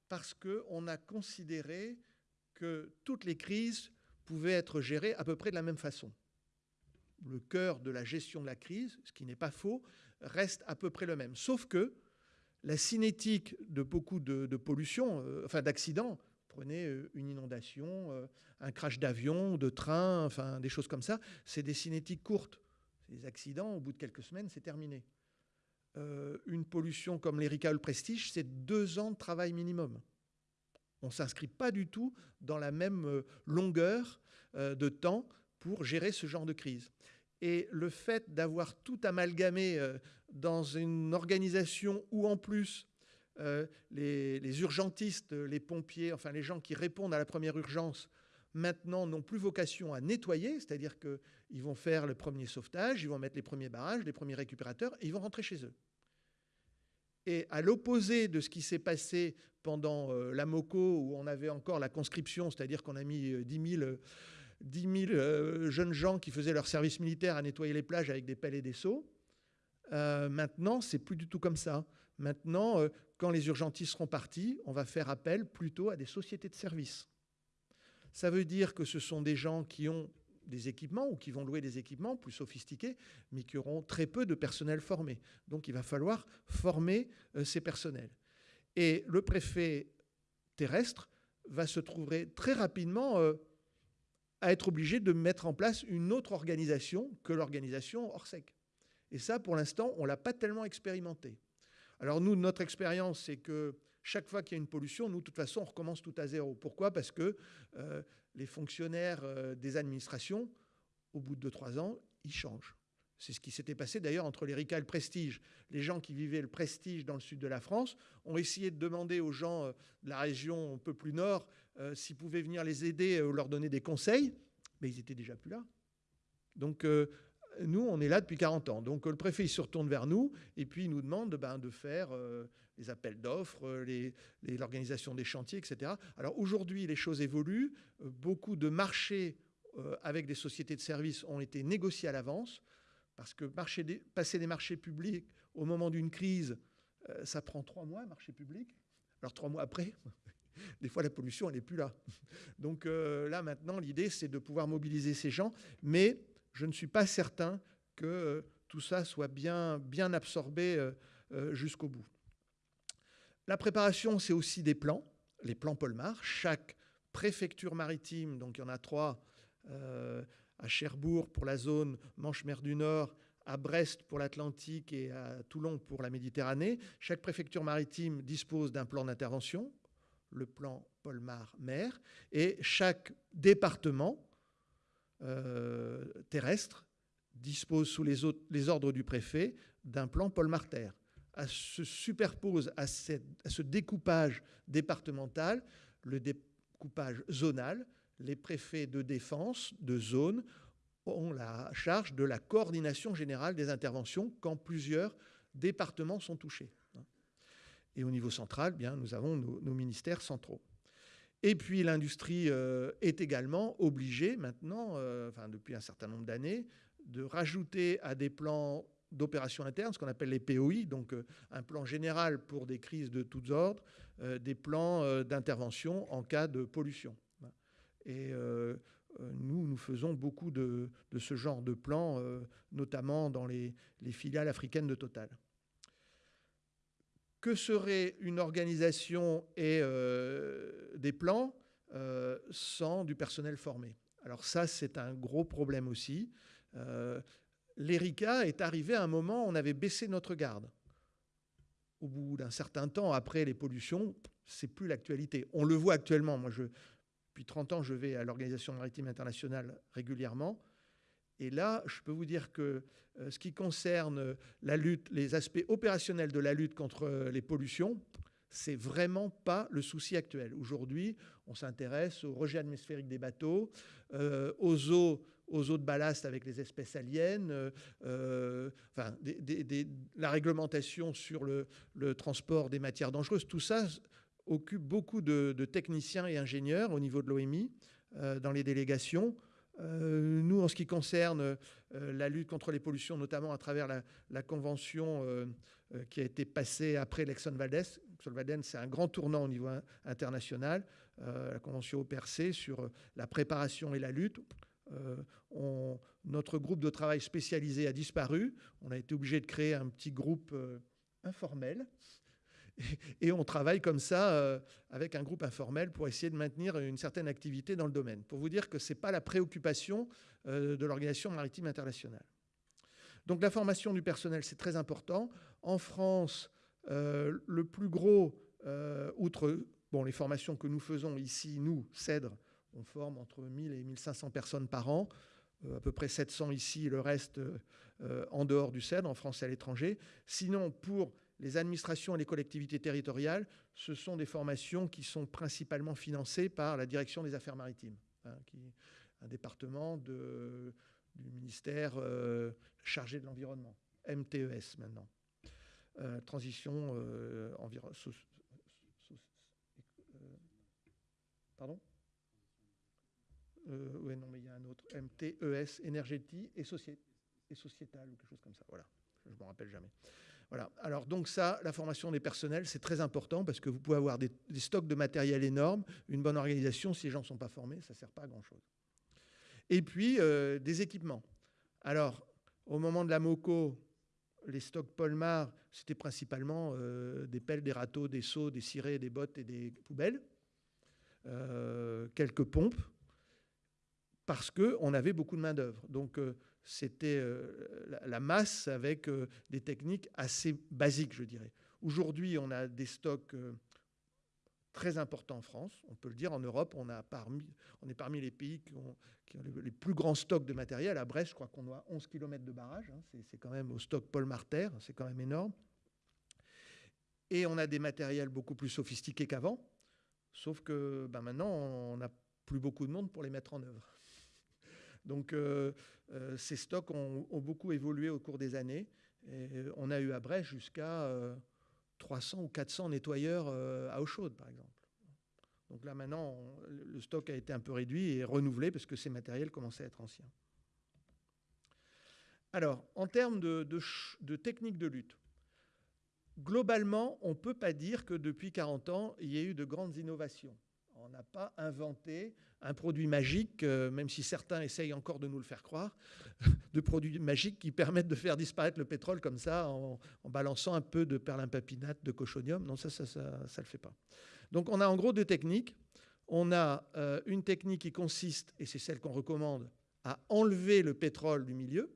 parce qu'on a considéré que toutes les crises pouvaient être gérées à peu près de la même façon le cœur de la gestion de la crise, ce qui n'est pas faux, reste à peu près le même. Sauf que la cinétique de beaucoup de, pollution, euh, enfin d'accidents, prenez euh, une inondation, euh, un crash d'avion, de train, enfin des choses comme ça, c'est des cinétiques courtes. Ces accidents, au bout de quelques semaines, c'est terminé. une pollution comme l'Erika le Prestige, c'est deux ans de travail minimum. On ne s'inscrit pas du tout dans la même longueur de temps pour gérer ce genre de crise. Et le fait d'avoir tout amalgamé euh, dans une organisation où en plus euh, les, urgentistes, les pompiers, enfin les gens qui répondent à la première urgence, maintenant n'ont plus vocation à nettoyer, c'est-à-dire qu'ils vont faire le premier sauvetage, ils vont mettre les premiers barrages, les premiers récupérateurs, et ils vont rentrer chez eux. Et à l'opposé de ce qui s'est passé pendant euh, la MOCO, où on avait encore la conscription, c'est-à-dire qu'on a mis 10 000 10 000 euh, jeunes gens qui faisaient leur service militaire à nettoyer les plages avec des pelles et des seaux. Euh, maintenant, c'est plus du tout comme ça. Maintenant, euh, quand les urgentistes seront partis, on va faire appel plutôt à des sociétés de services. Ça veut dire que ce sont des gens qui ont des équipements ou qui vont louer des équipements plus sophistiqués, mais qui auront très peu de personnel formé. Donc il va falloir former ces personnels. Et le préfet terrestre va se trouver très rapidement à être obligé de mettre en place une autre organisation que l'organisation Orsec. Et ça, pour l'instant, on ne l'a pas tellement expérimenté. Alors nous, notre expérience, c'est que chaque fois qu'il y a une pollution, nous, de toute façon, on recommence tout à zéro. Pourquoi? Parce que euh, les fonctionnaires euh, des administrations, au bout de 2-3 ans, ils changent. C'est ce qui s'était passé d'ailleurs entre l'Erika et le Prestige. Les gens qui vivaient le Prestige dans le sud de la France ont essayé de demander aux gens euh, de la région un peu plus nord euh, s'ils pouvaient venir les aider ou leur donner des conseils, mais ils étaient déjà plus là. Donc euh, nous, on est là depuis 40 ans. Donc le préfet, il se retourne vers nous et puis il nous demande ben, de faire les appels d'offres, l'organisation des chantiers, etc. Alors aujourd'hui, les choses évoluent. beaucoup de marchés avec des sociétés de services ont été négociés à l'avance. Parce que passer des marchés publics au moment d'une crise, euh, ça prend trois mois, marché public. Alors trois mois après, des fois la pollution, elle n'est plus là. Donc euh, là, maintenant, l'idée, c'est de pouvoir mobiliser ces gens. Mais je ne suis pas certain que euh, tout ça soit bien, bien absorbé jusqu'au bout. La préparation, c'est aussi des plans, les plans Polmar. Chaque préfecture maritime, donc il y en a trois, à Cherbourg pour la zone Manche-Mer du Nord, à Brest pour l'Atlantique et à Toulon pour la Méditerranée. Chaque préfecture maritime dispose d'un plan d'intervention, le plan Polmar-Mer, et chaque département euh, terrestre dispose sous les, ordres du préfet d'un plan Polmar-Terre. Se superpose à ce découpage départemental le découpage zonal, les préfets de défense de zone ont la charge de la coordination générale des interventions quand plusieurs départements sont touchés. Et au niveau central, bien, nous avons nos, ministères centraux. Et puis l'industrie euh, est également obligée maintenant, euh, depuis un certain nombre d'années, de rajouter à des plans d'opération interne, ce qu'on appelle les POI, donc euh, un plan général pour des crises de tous ordres, des plans d'intervention en cas de pollution. Et euh, euh, nous, nous faisons beaucoup de, ce genre de plans, euh, notamment dans les, filiales africaines de Total. Que serait une organisation et des plans sans du personnel formé? Alors ça, c'est un gros problème aussi. l'ERICA est arrivé à un moment où on avait baissé notre garde. Au bout d'un certain temps, après les pollutions, c'est plus l'actualité. On le voit actuellement. Moi, je, depuis 30 ans, je vais à l'Organisation maritime internationale régulièrement. Et là, je peux vous dire que euh, ce qui concerne la lutte, les aspects opérationnels de la lutte contre euh, les pollutions, c'est vraiment pas le souci actuel. Aujourd'hui, on s'intéresse au rejet atmosphérique des bateaux, euh, aux eaux aux eaux de ballast avec les espèces aliens, enfin, la réglementation sur le, transport des matières dangereuses, tout ça occupe beaucoup de, techniciens et ingénieurs au niveau de l'OMI dans les délégations. Euh, nous, en ce qui concerne euh, la lutte contre les pollutions, notamment à travers la, convention euh, qui a été passée après l'Exxon Valdez, Valdez, c'est un grand tournant au niveau international, la convention OPRC sur la préparation et la lutte. notre groupe de travail spécialisé a disparu. On a été obligé de créer un petit groupe informel et on travaille comme ça euh, avec un groupe informel pour essayer de maintenir une certaine activité dans le domaine. Pour vous dire que ce n'est pas la préoccupation euh, de l'Organisation maritime internationale. Donc la formation du personnel, c'est très important. En France, euh, le plus gros, outre bon, les formations que nous faisons ici, nous, CEDRE, on forme entre 1000 et 1500 personnes par an, à peu près 700 ici, le reste en dehors du CEDRE, en France et à l'étranger. Sinon, pour les administrations et les collectivités territoriales, ce sont des formations qui sont principalement financées par la direction des affaires maritimes, hein, qui est un département du ministère euh, chargé de l'environnement, MTES maintenant. Euh, transition euh, environnement. pardon? Oui, non, mais il y a un autre. MTES, énergétique et, et sociétal, ou quelque chose comme ça. Voilà, je ne me rappelle jamais. Voilà. Alors donc ça, la formation des personnels, c'est très important parce que vous pouvez avoir des, stocks de matériel énormes, une bonne organisation, si les gens ne sont pas formés, ça ne sert pas à grand-chose. Et puis, euh, des équipements. Alors, au moment de la MOCO, les stocks Polmar, c'était principalement euh, des pelles, des râteaux, des seaux, des cirés, des bottes et des poubelles, euh, quelques pompes, parce qu'on avait beaucoup de main-d'œuvre. Donc, c'était euh, la masse avec euh, des techniques assez basiques, je dirais. Aujourd'hui, on a des stocks euh, très importants en France. On peut le dire, en Europe, on, est parmi les pays qui ont, les plus grands stocks de matériel. À Brest, je crois qu'on a 11 km de barrage. Hein. C'est quand même au stock Paul Marter, c'est quand même énorme. Et on a des matériels beaucoup plus sophistiqués qu'avant. Sauf que ben maintenant, on n'a plus beaucoup de monde pour les mettre en œuvre. Donc euh, euh, ces stocks ont, beaucoup évolué au cours des années. on a eu à Brest jusqu'à 300 euh, ou 400 nettoyeurs à eau chaude, par exemple. Donc là, maintenant, le stock a été un peu réduit et renouvelé parce que ces matériels commençaient à être anciens. Alors, en termes de, de techniques de lutte, globalement, on ne peut pas dire que depuis 40 ans, il y ait eu de grandes innovations. On n'a pas inventé un produit magique, euh, même si certains essayent encore de nous le faire croire, de produits magiques qui permettent de faire disparaître le pétrole comme ça en, balançant un peu de perlimpapinate, de cochonium. Non, ça, ça ne le fait pas. Donc on a en gros deux techniques. On a euh, une technique qui consiste, et c'est celle qu'on recommande, à enlever le pétrole du milieu.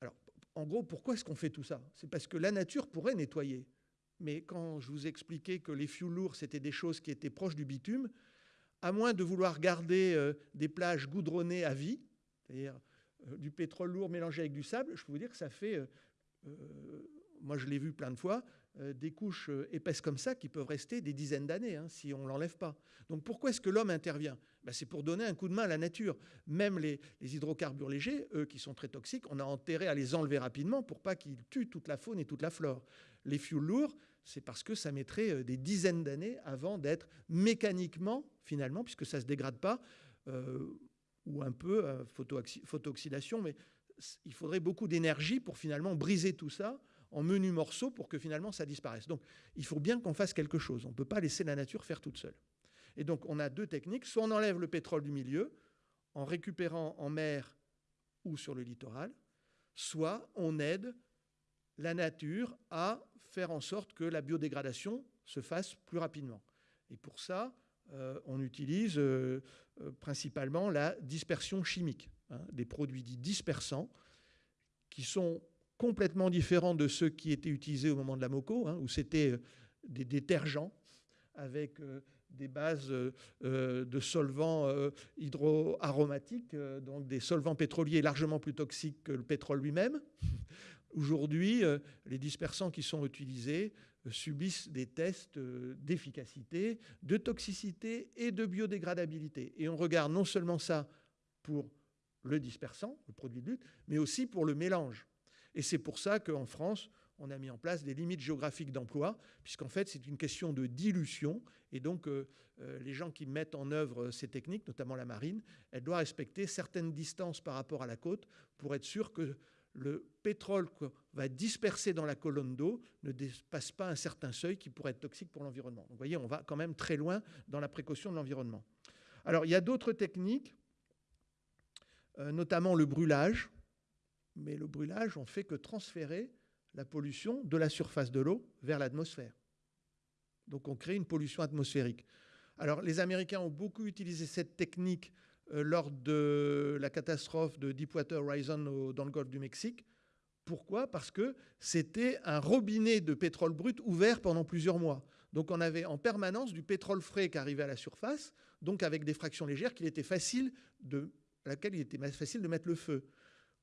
Alors, en gros, pourquoi est-ce qu'on fait tout ça? C'est parce que la nature pourrait nettoyer mais quand je vous expliquais que les fuels lourds, c'était des choses qui étaient proches du bitume, à moins de vouloir garder euh, des plages goudronnées à vie, c'est-à-dire euh, du pétrole lourd mélangé avec du sable, je peux vous dire que ça fait, euh, moi je l'ai vu plein de fois, des couches épaisses comme ça qui peuvent rester des dizaines d'années hein, si on ne l'enlève pas. Donc pourquoi est-ce que l'homme intervient? Ben, C'est pour donner un coup de main à la nature. Même les, hydrocarbures légers, eux qui sont très toxiques, on a intérêt à les enlever rapidement pour pas qu'ils tuent toute la faune et toute la flore. Les fuels lourds, c'est parce que ça mettrait euh, des dizaines d'années avant d'être mécaniquement, finalement, puisque ça ne se dégrade pas, euh, ou un peu euh, photo-oxydation, mais il faudrait beaucoup d'énergie pour finalement briser tout ça en menus morceaux pour que finalement ça disparaisse. Donc il faut bien qu'on fasse quelque chose. On ne peut pas laisser la nature faire toute seule. Et donc on a deux techniques. Soit on enlève le pétrole du milieu en récupérant en mer ou sur le littoral, soit on aide la nature à faire en sorte que la biodégradation se fasse plus rapidement. Et pour ça, euh, on utilise euh, euh, principalement la dispersion chimique. hein, des produits dits dispersants, qui sont complètement différents de ceux qui étaient utilisés au moment de la MOCO, hein, où c'était des détergents avec des bases de solvants hydroaromatiques, donc des solvants pétroliers largement plus toxiques que le pétrole lui-même. Aujourd'hui, les dispersants qui sont utilisés subissent des tests d'efficacité, de toxicité et de biodégradabilité. Et on regarde non seulement ça pour le dispersant, le produit de lutte, mais aussi pour le mélange. Et c'est pour ça qu'en France, on a mis en place des limites géographiques d'emploi, puisqu'en fait, c'est une question de dilution. Et donc, euh, euh, les gens qui mettent en œuvre ces techniques, notamment la marine, elle doit respecter certaines distances par rapport à la côte pour être sûr que le pétrole va disperser dans la colonne d'eau ne dépasse pas un certain seuil qui pourrait être toxique pour l'environnement. vous voyez, on va quand même très loin dans la précaution de l'environnement. Alors, il y a d'autres techniques, euh, notamment le brûlage. Mais le brûlage, on fait que transférer la pollution de la surface de l'eau vers l'atmosphère. Donc on crée une pollution atmosphérique. Alors les Américains ont beaucoup utilisé cette technique lors de la catastrophe de Deepwater Horizon dans le golfe du Mexique. Pourquoi? Parce que c'était un robinet de pétrole brut ouvert pendant plusieurs mois. Donc on avait en permanence du pétrole frais qui arrivait à la surface, donc avec des fractions légères qu'il était facile de, à laquelle il était facile de mettre le feu.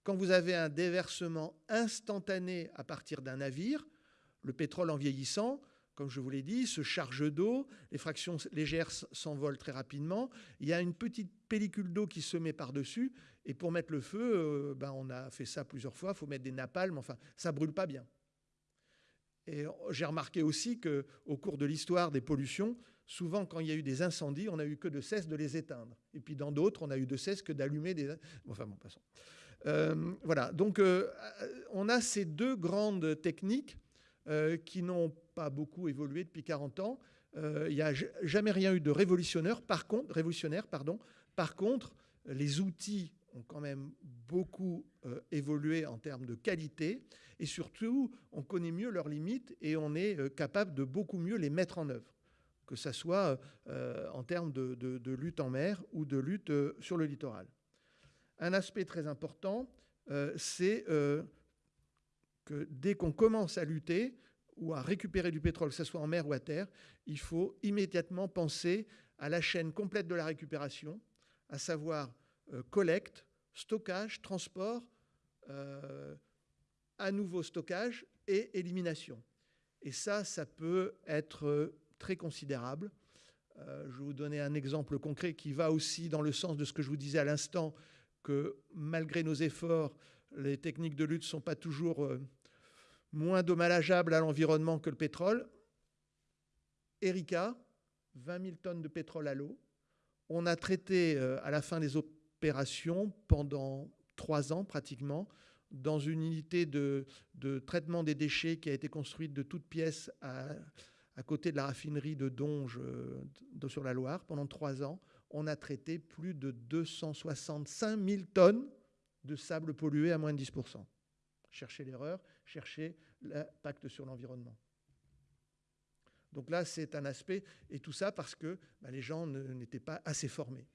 Quand vous avez un déversement instantané à partir d'un navire, le pétrole en vieillissant, comme je vous l'ai dit, se charge d'eau, les fractions légères s'envolent très rapidement, il y a une petite pellicule d'eau qui se met par-dessus, et pour mettre le feu, euh, ben on a fait ça plusieurs fois, il faut mettre des napalms, enfin, ça brûle pas bien. Et j'ai remarqué aussi qu'au cours de l'histoire des pollutions, souvent quand il y a eu des incendies, on n'a eu que de cesse de les éteindre. Et puis dans d'autres, on a eu de cesse que d'allumer des... Enfin bon, passons. Euh, voilà, donc euh, on a ces deux grandes techniques qui n'ont pas beaucoup évolué depuis 40 ans. Il n'y a jamais rien eu de révolutionnaire. Par contre, révolutionnaire, pardon. Par contre, les outils ont quand même beaucoup évolué en termes de qualité et surtout, on connaît mieux leurs limites et on est capable de beaucoup mieux les mettre en œuvre, que ce soit en termes de, lutte en mer ou de lutte sur le littoral. Un aspect très important, euh, c'est euh, que dès qu'on commence à lutter ou à récupérer du pétrole, que ce soit en mer ou à terre, il faut immédiatement penser à la chaîne complète de la récupération, à savoir euh, collecte, stockage, transport, à nouveau stockage et élimination. Et ça, ça peut être très considérable. je vais vous donner un exemple concret qui va aussi dans le sens de ce que je vous disais à l'instant que malgré nos efforts, les techniques de lutte ne sont pas toujours euh, moins dommageables à l'environnement que le pétrole. Erika, 20 000 tonnes de pétrole à l'eau. On a traité euh, à la fin des opérations pendant trois ans pratiquement dans une unité de, traitement des déchets qui a été construite de toutes pièces à, côté de la raffinerie de Donge euh, sur la Loire pendant trois ans on a traité plus de 265 000 tonnes de sable pollué à moins de 10% Cherchez l'erreur, cherchez l'impact sur l'environnement. Donc là, c'est un aspect, et tout ça parce que bah, les gens n'étaient pas assez formés.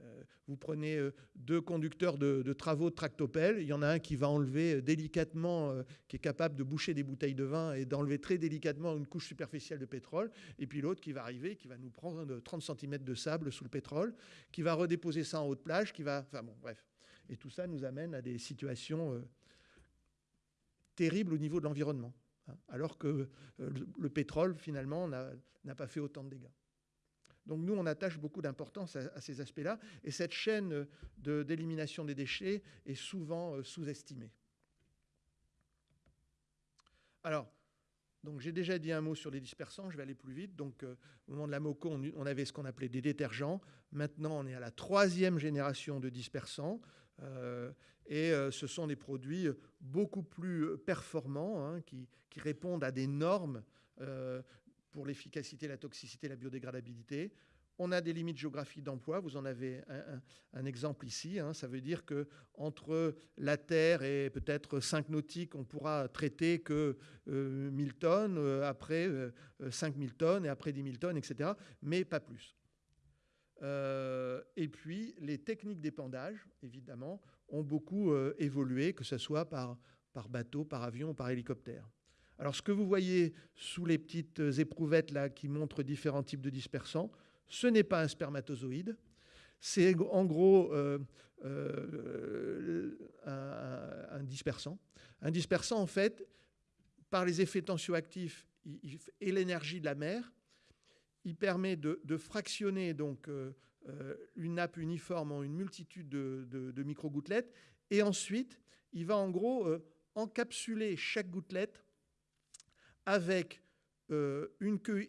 Euh, vous prenez euh, deux conducteurs de, travaux de tractopelle, il y en a un qui va enlever euh, délicatement, qui est capable de boucher des bouteilles de vin et d'enlever très délicatement une couche superficielle de pétrole, et puis l'autre qui va arriver, qui va nous prendre 30 cm de sable sous le pétrole, qui va redéposer ça en haut de plage, qui va... Enfin bon, bref. Et tout ça nous amène à des situations terribles au niveau de l'environnement, hein, alors que le pétrole, finalement, n'a pas fait autant de dégâts. Donc nous, on attache beaucoup d'importance à, ces aspects-là, et cette chaîne d'élimination des déchets est souvent euh, sous-estimée. Alors, j'ai déjà dit un mot sur les dispersants, je vais aller plus vite. Donc euh, au moment de la MOCO, on, avait ce qu'on appelait des détergents. Maintenant, on est à la troisième génération de dispersants. Euh, et ce sont des produits beaucoup plus performants, hein, qui, répondent à des normes pour l'efficacité, la toxicité, la biodégradabilité. On a des limites géographiques d'emploi. Vous en avez un, exemple ici. Hein. Ça veut dire que entre la Terre et peut-être 5 nautiques, on pourra traiter que 1000 euh, tonnes, euh, après 5000 euh, tonnes et après 10 000 tonnes, etc. Mais pas plus. et puis les techniques d'épandage, évidemment, ont beaucoup évolué, que ce soit par, par bateau, par avion ou par hélicoptère. Alors ce que vous voyez sous les petites éprouvettes là qui montrent différents types de dispersants, ce n'est pas un spermatozoïde, c'est en gros euh, euh, un, dispersant. Un dispersant, en fait, par les effets tensioactifs et l'énergie de la mer, il permet de, fractionner donc euh, une nappe uniforme en une multitude de, micro-gouttelettes, et ensuite, il va en gros encapsuler chaque gouttelette avec une queue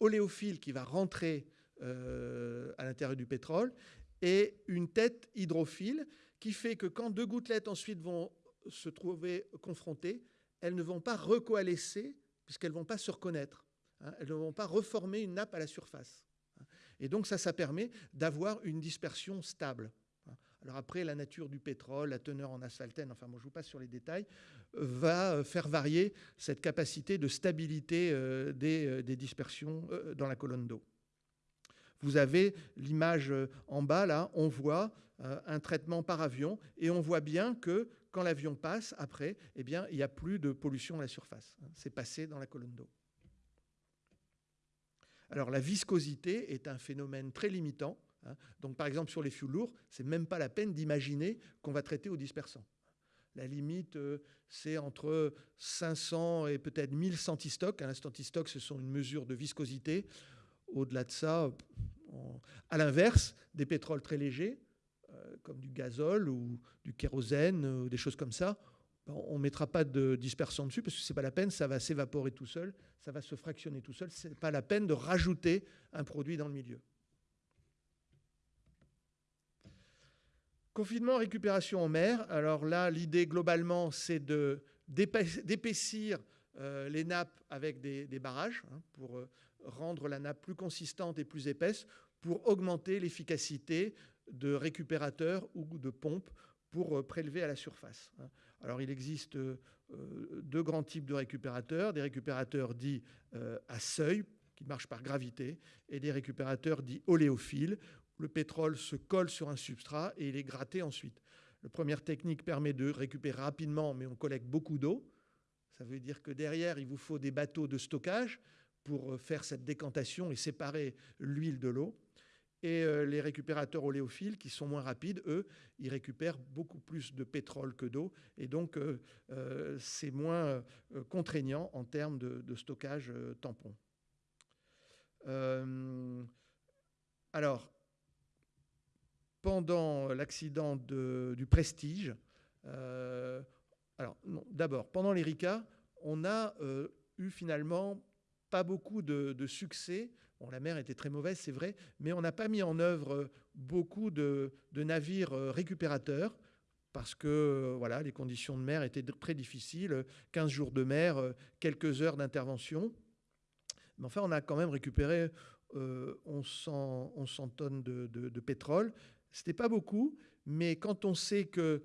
oléophile qui va rentrer euh, à l'intérieur du pétrole, et une tête hydrophile qui fait que quand deux gouttelettes ensuite vont se trouver confrontées, elles ne vont pas recoalescer puisqu'elles ne vont pas se reconnaître. Hein. elles ne vont pas reformer une nappe à la surface. Et donc ça, ça permet d'avoir une dispersion stable. Alors après, la nature du pétrole, la teneur en asphaltène, enfin moi je vous passe sur les détails, va euh, faire varier cette capacité de stabilité euh, des, des dispersions dans la colonne d'eau. Vous avez l'image euh, en bas, là, on voit euh, un traitement par avion et on voit bien que quand l'avion passe, après, eh bien, il n'y a plus de pollution à la surface. C'est passé dans la colonne d'eau. Alors la viscosité est un phénomène très limitant. Hein. Donc par exemple sur les fuels lourds, c'est même pas la peine d'imaginer qu'on va traiter au dispersant. La limite, euh, c'est entre 500 et peut-être 1000 centistocs. Un centistoc, ce sont une mesure de viscosité. Au-delà de ça, à l'inverse, des pétroles très légers, euh, comme du gazole ou du kérosène ou des choses comme ça, on ne mettra pas de dispersant dessus parce que ce n'est pas la peine, ça va s'évaporer tout seul, ça va se fractionner tout seul. Ce n'est pas la peine de rajouter un produit dans le milieu. Confinement, récupération en mer. Alors là, l'idée globalement, c'est d'épaissir euh, les nappes avec des, barrages hein, pour euh, rendre la nappe plus consistante et plus épaisse pour augmenter l'efficacité de récupérateurs ou de pompes pour euh, prélever à la surface. Hein. Alors il existe euh, deux grands types de récupérateurs, des récupérateurs dits euh, à seuil, qui marchent par gravité, et des récupérateurs dits oléophiles. Le pétrole se colle sur un substrat et il est gratté ensuite. La première technique permet de récupérer rapidement, mais on collecte beaucoup d'eau. Ça veut dire que derrière, il vous faut des bateaux de stockage pour euh, faire cette décantation et séparer l'huile de l'eau. Et euh, les récupérateurs oléophiles, qui sont moins rapides, eux, ils récupèrent beaucoup plus de pétrole que d'eau. Et donc, euh, c'est moins contraignant en termes de, stockage tampon. alors, pendant l'accident du Prestige, alors, d'abord, pendant l'ERICA, on a eu finalement pas beaucoup de, succès. La mer était très mauvaise, c'est vrai, mais on n'a pas mis en œuvre euh, beaucoup de, navires euh, récupérateurs parce que euh, voilà, les conditions de mer étaient très difficiles, 15 jours de mer, quelques heures d'intervention. Mais enfin, on a quand même récupéré 1100, tonnes de, pétrole. Ce n'était pas beaucoup, mais quand on sait qu'un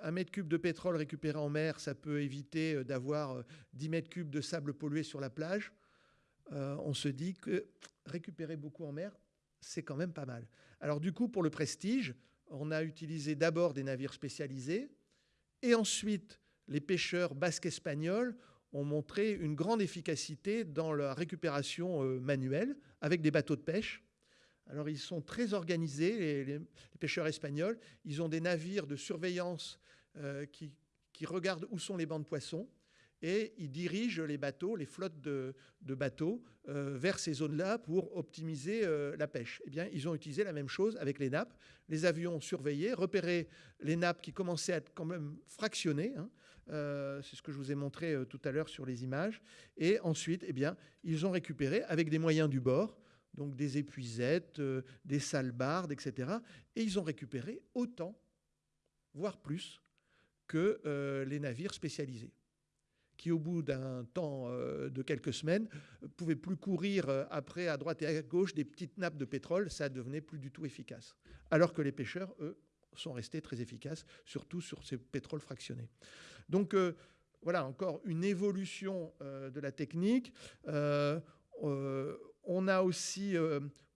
un mètre cube de pétrole récupéré en mer, ça peut éviter d'avoir 10 mètres cubes de sable pollué sur la plage, euh, on se dit que récupérer beaucoup en mer, c'est quand même pas mal. Alors du coup, pour le prestige, on a utilisé d'abord des navires spécialisés, et ensuite les pêcheurs basques espagnols ont montré une grande efficacité dans la récupération euh, manuelle avec des bateaux de pêche. Alors ils sont très organisés, les, pêcheurs espagnols. Ils ont des navires de surveillance euh, qui, qui regardent où sont les bancs de poissons et ils dirigent les bateaux, les flottes de, bateaux euh, vers ces zones-là pour optimiser euh, la pêche. Eh bien, ils ont utilisé la même chose avec les nappes. Les avions surveillaient, repéraient les nappes qui commençaient à être quand même fractionnées. Hein. Euh, c'est ce que je vous ai montré tout à l'heure sur les images. Et ensuite, eh bien, ils ont récupéré avec des moyens du bord, donc des épuisettes, des salbardes, etc. Et ils ont récupéré autant, voire plus, que les navires spécialisés qui, au bout d'un temps euh, de quelques semaines, pouvaient plus courir euh, après à droite et à gauche des petites nappes de pétrole, ça devenait plus du tout efficace. Alors que les pêcheurs, eux, sont restés très efficaces, surtout sur ces pétroles fractionnés. Donc euh, voilà, encore une évolution de la technique. on a aussi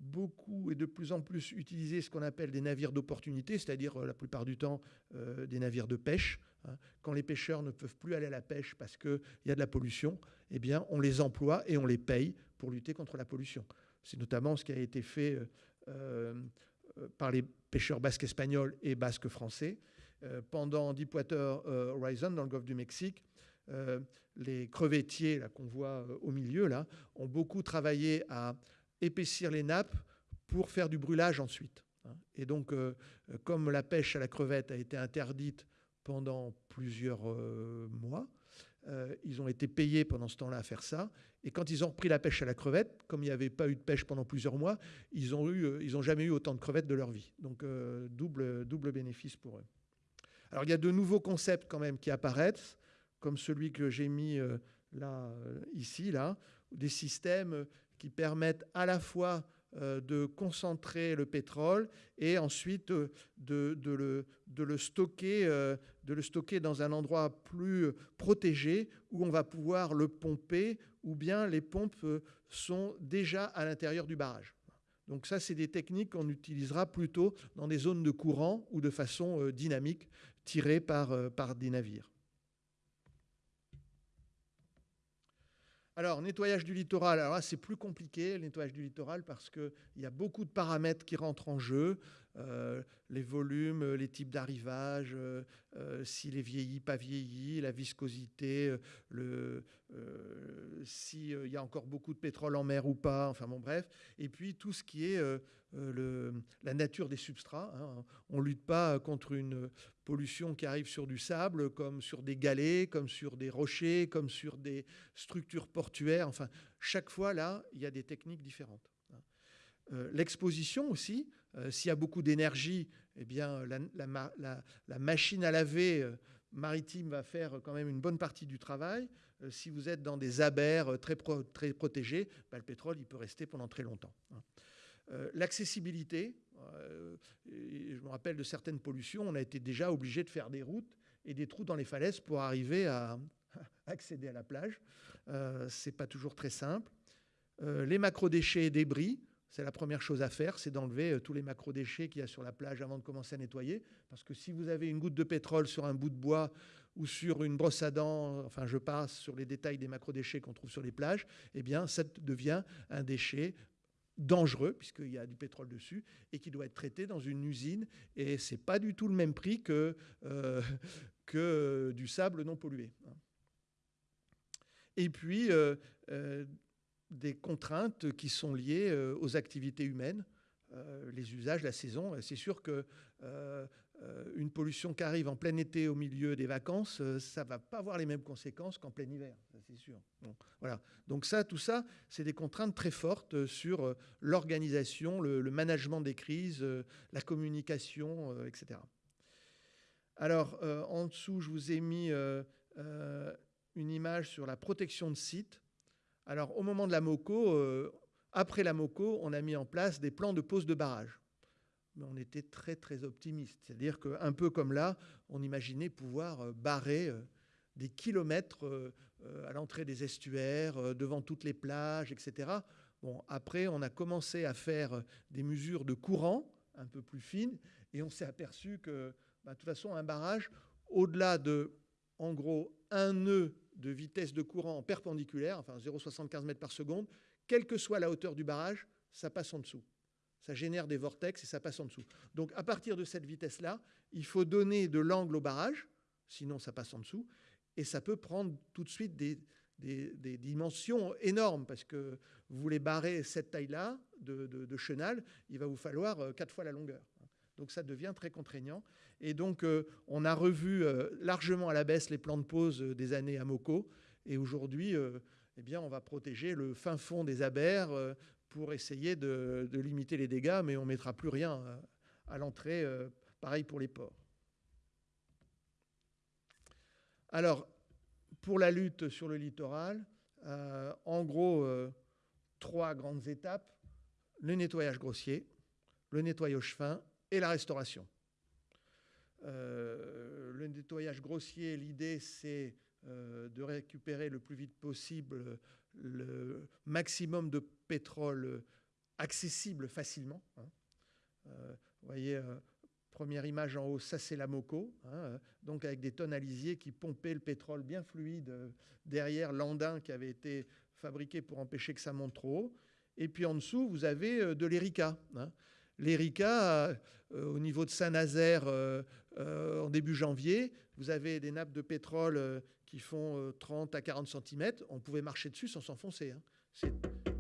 beaucoup et de plus en plus utilisé ce qu'on appelle des navires d'opportunité, c'est-à-dire la plupart du temps des navires de pêche. Hein. Quand les pêcheurs ne peuvent plus aller à la pêche parce qu'il y a de la pollution, eh bien, on les emploie et on les paye pour lutter contre la pollution. C'est notamment ce qui a été fait par les pêcheurs basques espagnols et basques français. pendant Deepwater Horizon, dans le golfe du Mexique, euh, les crevettiers qu'on voit euh, au milieu là, ont beaucoup travaillé à épaissir les nappes pour faire du brûlage ensuite. Et donc, euh, comme la pêche à la crevette a été interdite pendant plusieurs mois, ils ont été payés pendant ce temps-là à faire ça. Et quand ils ont repris la pêche à la crevette, comme il n'y avait pas eu de pêche pendant plusieurs mois, ils n'ont jamais eu autant de crevettes de leur vie. Donc, double, double bénéfice pour eux. Alors, il y a de nouveaux concepts quand même qui apparaissent comme celui que j'ai mis euh, là, euh, ici, là, des systèmes qui permettent à la fois euh, de concentrer le pétrole et ensuite de, le, de, le, stocker, dans un endroit plus protégé où on va pouvoir le pomper ou bien les pompes sont déjà à l'intérieur du barrage. Donc ça, c'est des techniques qu'on utilisera plutôt dans des zones de courant ou de façon dynamique tirées par des navires. Alors, nettoyage du littoral, alors là, c'est plus compliqué, le nettoyage du littoral, parce qu'il y a beaucoup de paramètres qui rentrent en jeu. Euh, les volumes, les types d'arrivage, euh, euh, s'il est vieilli, pas vieilli, la viscosité, s'il y a encore beaucoup de pétrole en mer ou pas, enfin bon bref. Et puis tout ce qui est la nature des substrats. Hein. On ne lutte pas contre une qui arrive sur du sable, comme sur des galets, comme sur des rochers, comme sur des structures portuaires. Enfin, chaque fois, là, il y a des techniques différentes. Hein. L'exposition aussi, euh, s'il y a beaucoup d'énergie, eh bien, la, machine à laver euh, maritime va faire quand même une bonne partie du travail. Euh, si vous êtes dans des abers très, très protégés, bah, le pétrole il peut rester pendant très longtemps. Hein. L'accessibilité, je me rappelle de certaines pollutions, on a été déjà obligé de faire des routes et des trous dans les falaises pour arriver à accéder à la plage. Ce n'est pas toujours très simple. les macrodéchets et débris, c'est la première chose à faire, c'est d'enlever euh, tous les macro-déchets qu'il y a sur la plage avant de commencer à nettoyer. Parce que si vous avez une goutte de pétrole sur un bout de bois ou sur une brosse à dents, enfin je passe sur les détails des macro-déchets qu'on trouve sur les plages, eh bien ça devient un déchet dangereux, puisqu'il y a du pétrole dessus, et qui doit être traité dans une usine. Et ce n'est pas du tout le même prix que, euh, que du sable non pollué. Et puis, euh, des contraintes qui sont liées euh, aux activités humaines, euh, les usages, la saison. C'est sûr que euh, une pollution qui arrive en plein été au milieu des vacances, ça va pas avoir les mêmes conséquences qu'en plein hiver, c'est sûr. voilà. Donc ça, tout ça, c'est des contraintes très fortes sur l'organisation, le, management des crises, la communication, etc. Alors, en dessous, je vous ai mis une image sur la protection de sites. Alors, au moment de la MOCO, euh, après la MOCO, on a mis en place des plans de pose de barrage. Mais on était très, très optimiste. C'est-à-dire qu'un peu comme là, on imaginait pouvoir euh, barrer euh, des kilomètres à l'entrée des estuaires, devant toutes les plages, etc. Bon, après, on a commencé à faire des mesures de courant un peu plus fines, et on s'est aperçu que, bah, de toute façon, un barrage, au-delà de, en gros, un nœud de vitesse de courant perpendiculaire, enfin 0,75 mètres par seconde, quelle que soit la hauteur du barrage, ça passe en dessous. Ça génère des vortex et ça passe en dessous. Donc à partir de cette vitesse-là, il faut donner de l'angle au barrage, sinon ça passe en dessous, et ça peut prendre tout de suite des, dimensions énormes, parce que vous voulez barrer cette taille-là de, chenal, il va vous falloir euh, quatre fois la longueur. Donc ça devient très contraignant. Et donc euh, on a revu euh, largement à la baisse les plans de euh, des années à Moco. Et aujourd'hui, eh on va protéger le fin fond des abers pour essayer de, limiter les dégâts, mais on ne mettra plus rien à l'entrée. pareil pour les ports. Alors, pour la lutte sur le littoral, en gros, trois grandes étapes. Le nettoyage grossier, le nettoyage fin et la restauration. Euh, le nettoyage grossier, l'idée c'est euh, de récupérer le plus vite possible le maximum de pétrole accessible facilement. Hein. vous voyez, première image en haut, ça c'est la Moco, hein, donc avec des tonalisiers qui pompaient le pétrole bien fluide derrière l'andin qui avait été fabriqué pour empêcher que ça monte trop haut. Et puis en dessous, vous avez de l'Erika. Hein. L'Erika, au niveau de Saint-Nazaire, en début janvier, vous avez des nappes de pétrole qui font 30 à 40 cm. On pouvait marcher dessus sans s'enfoncer. Hein.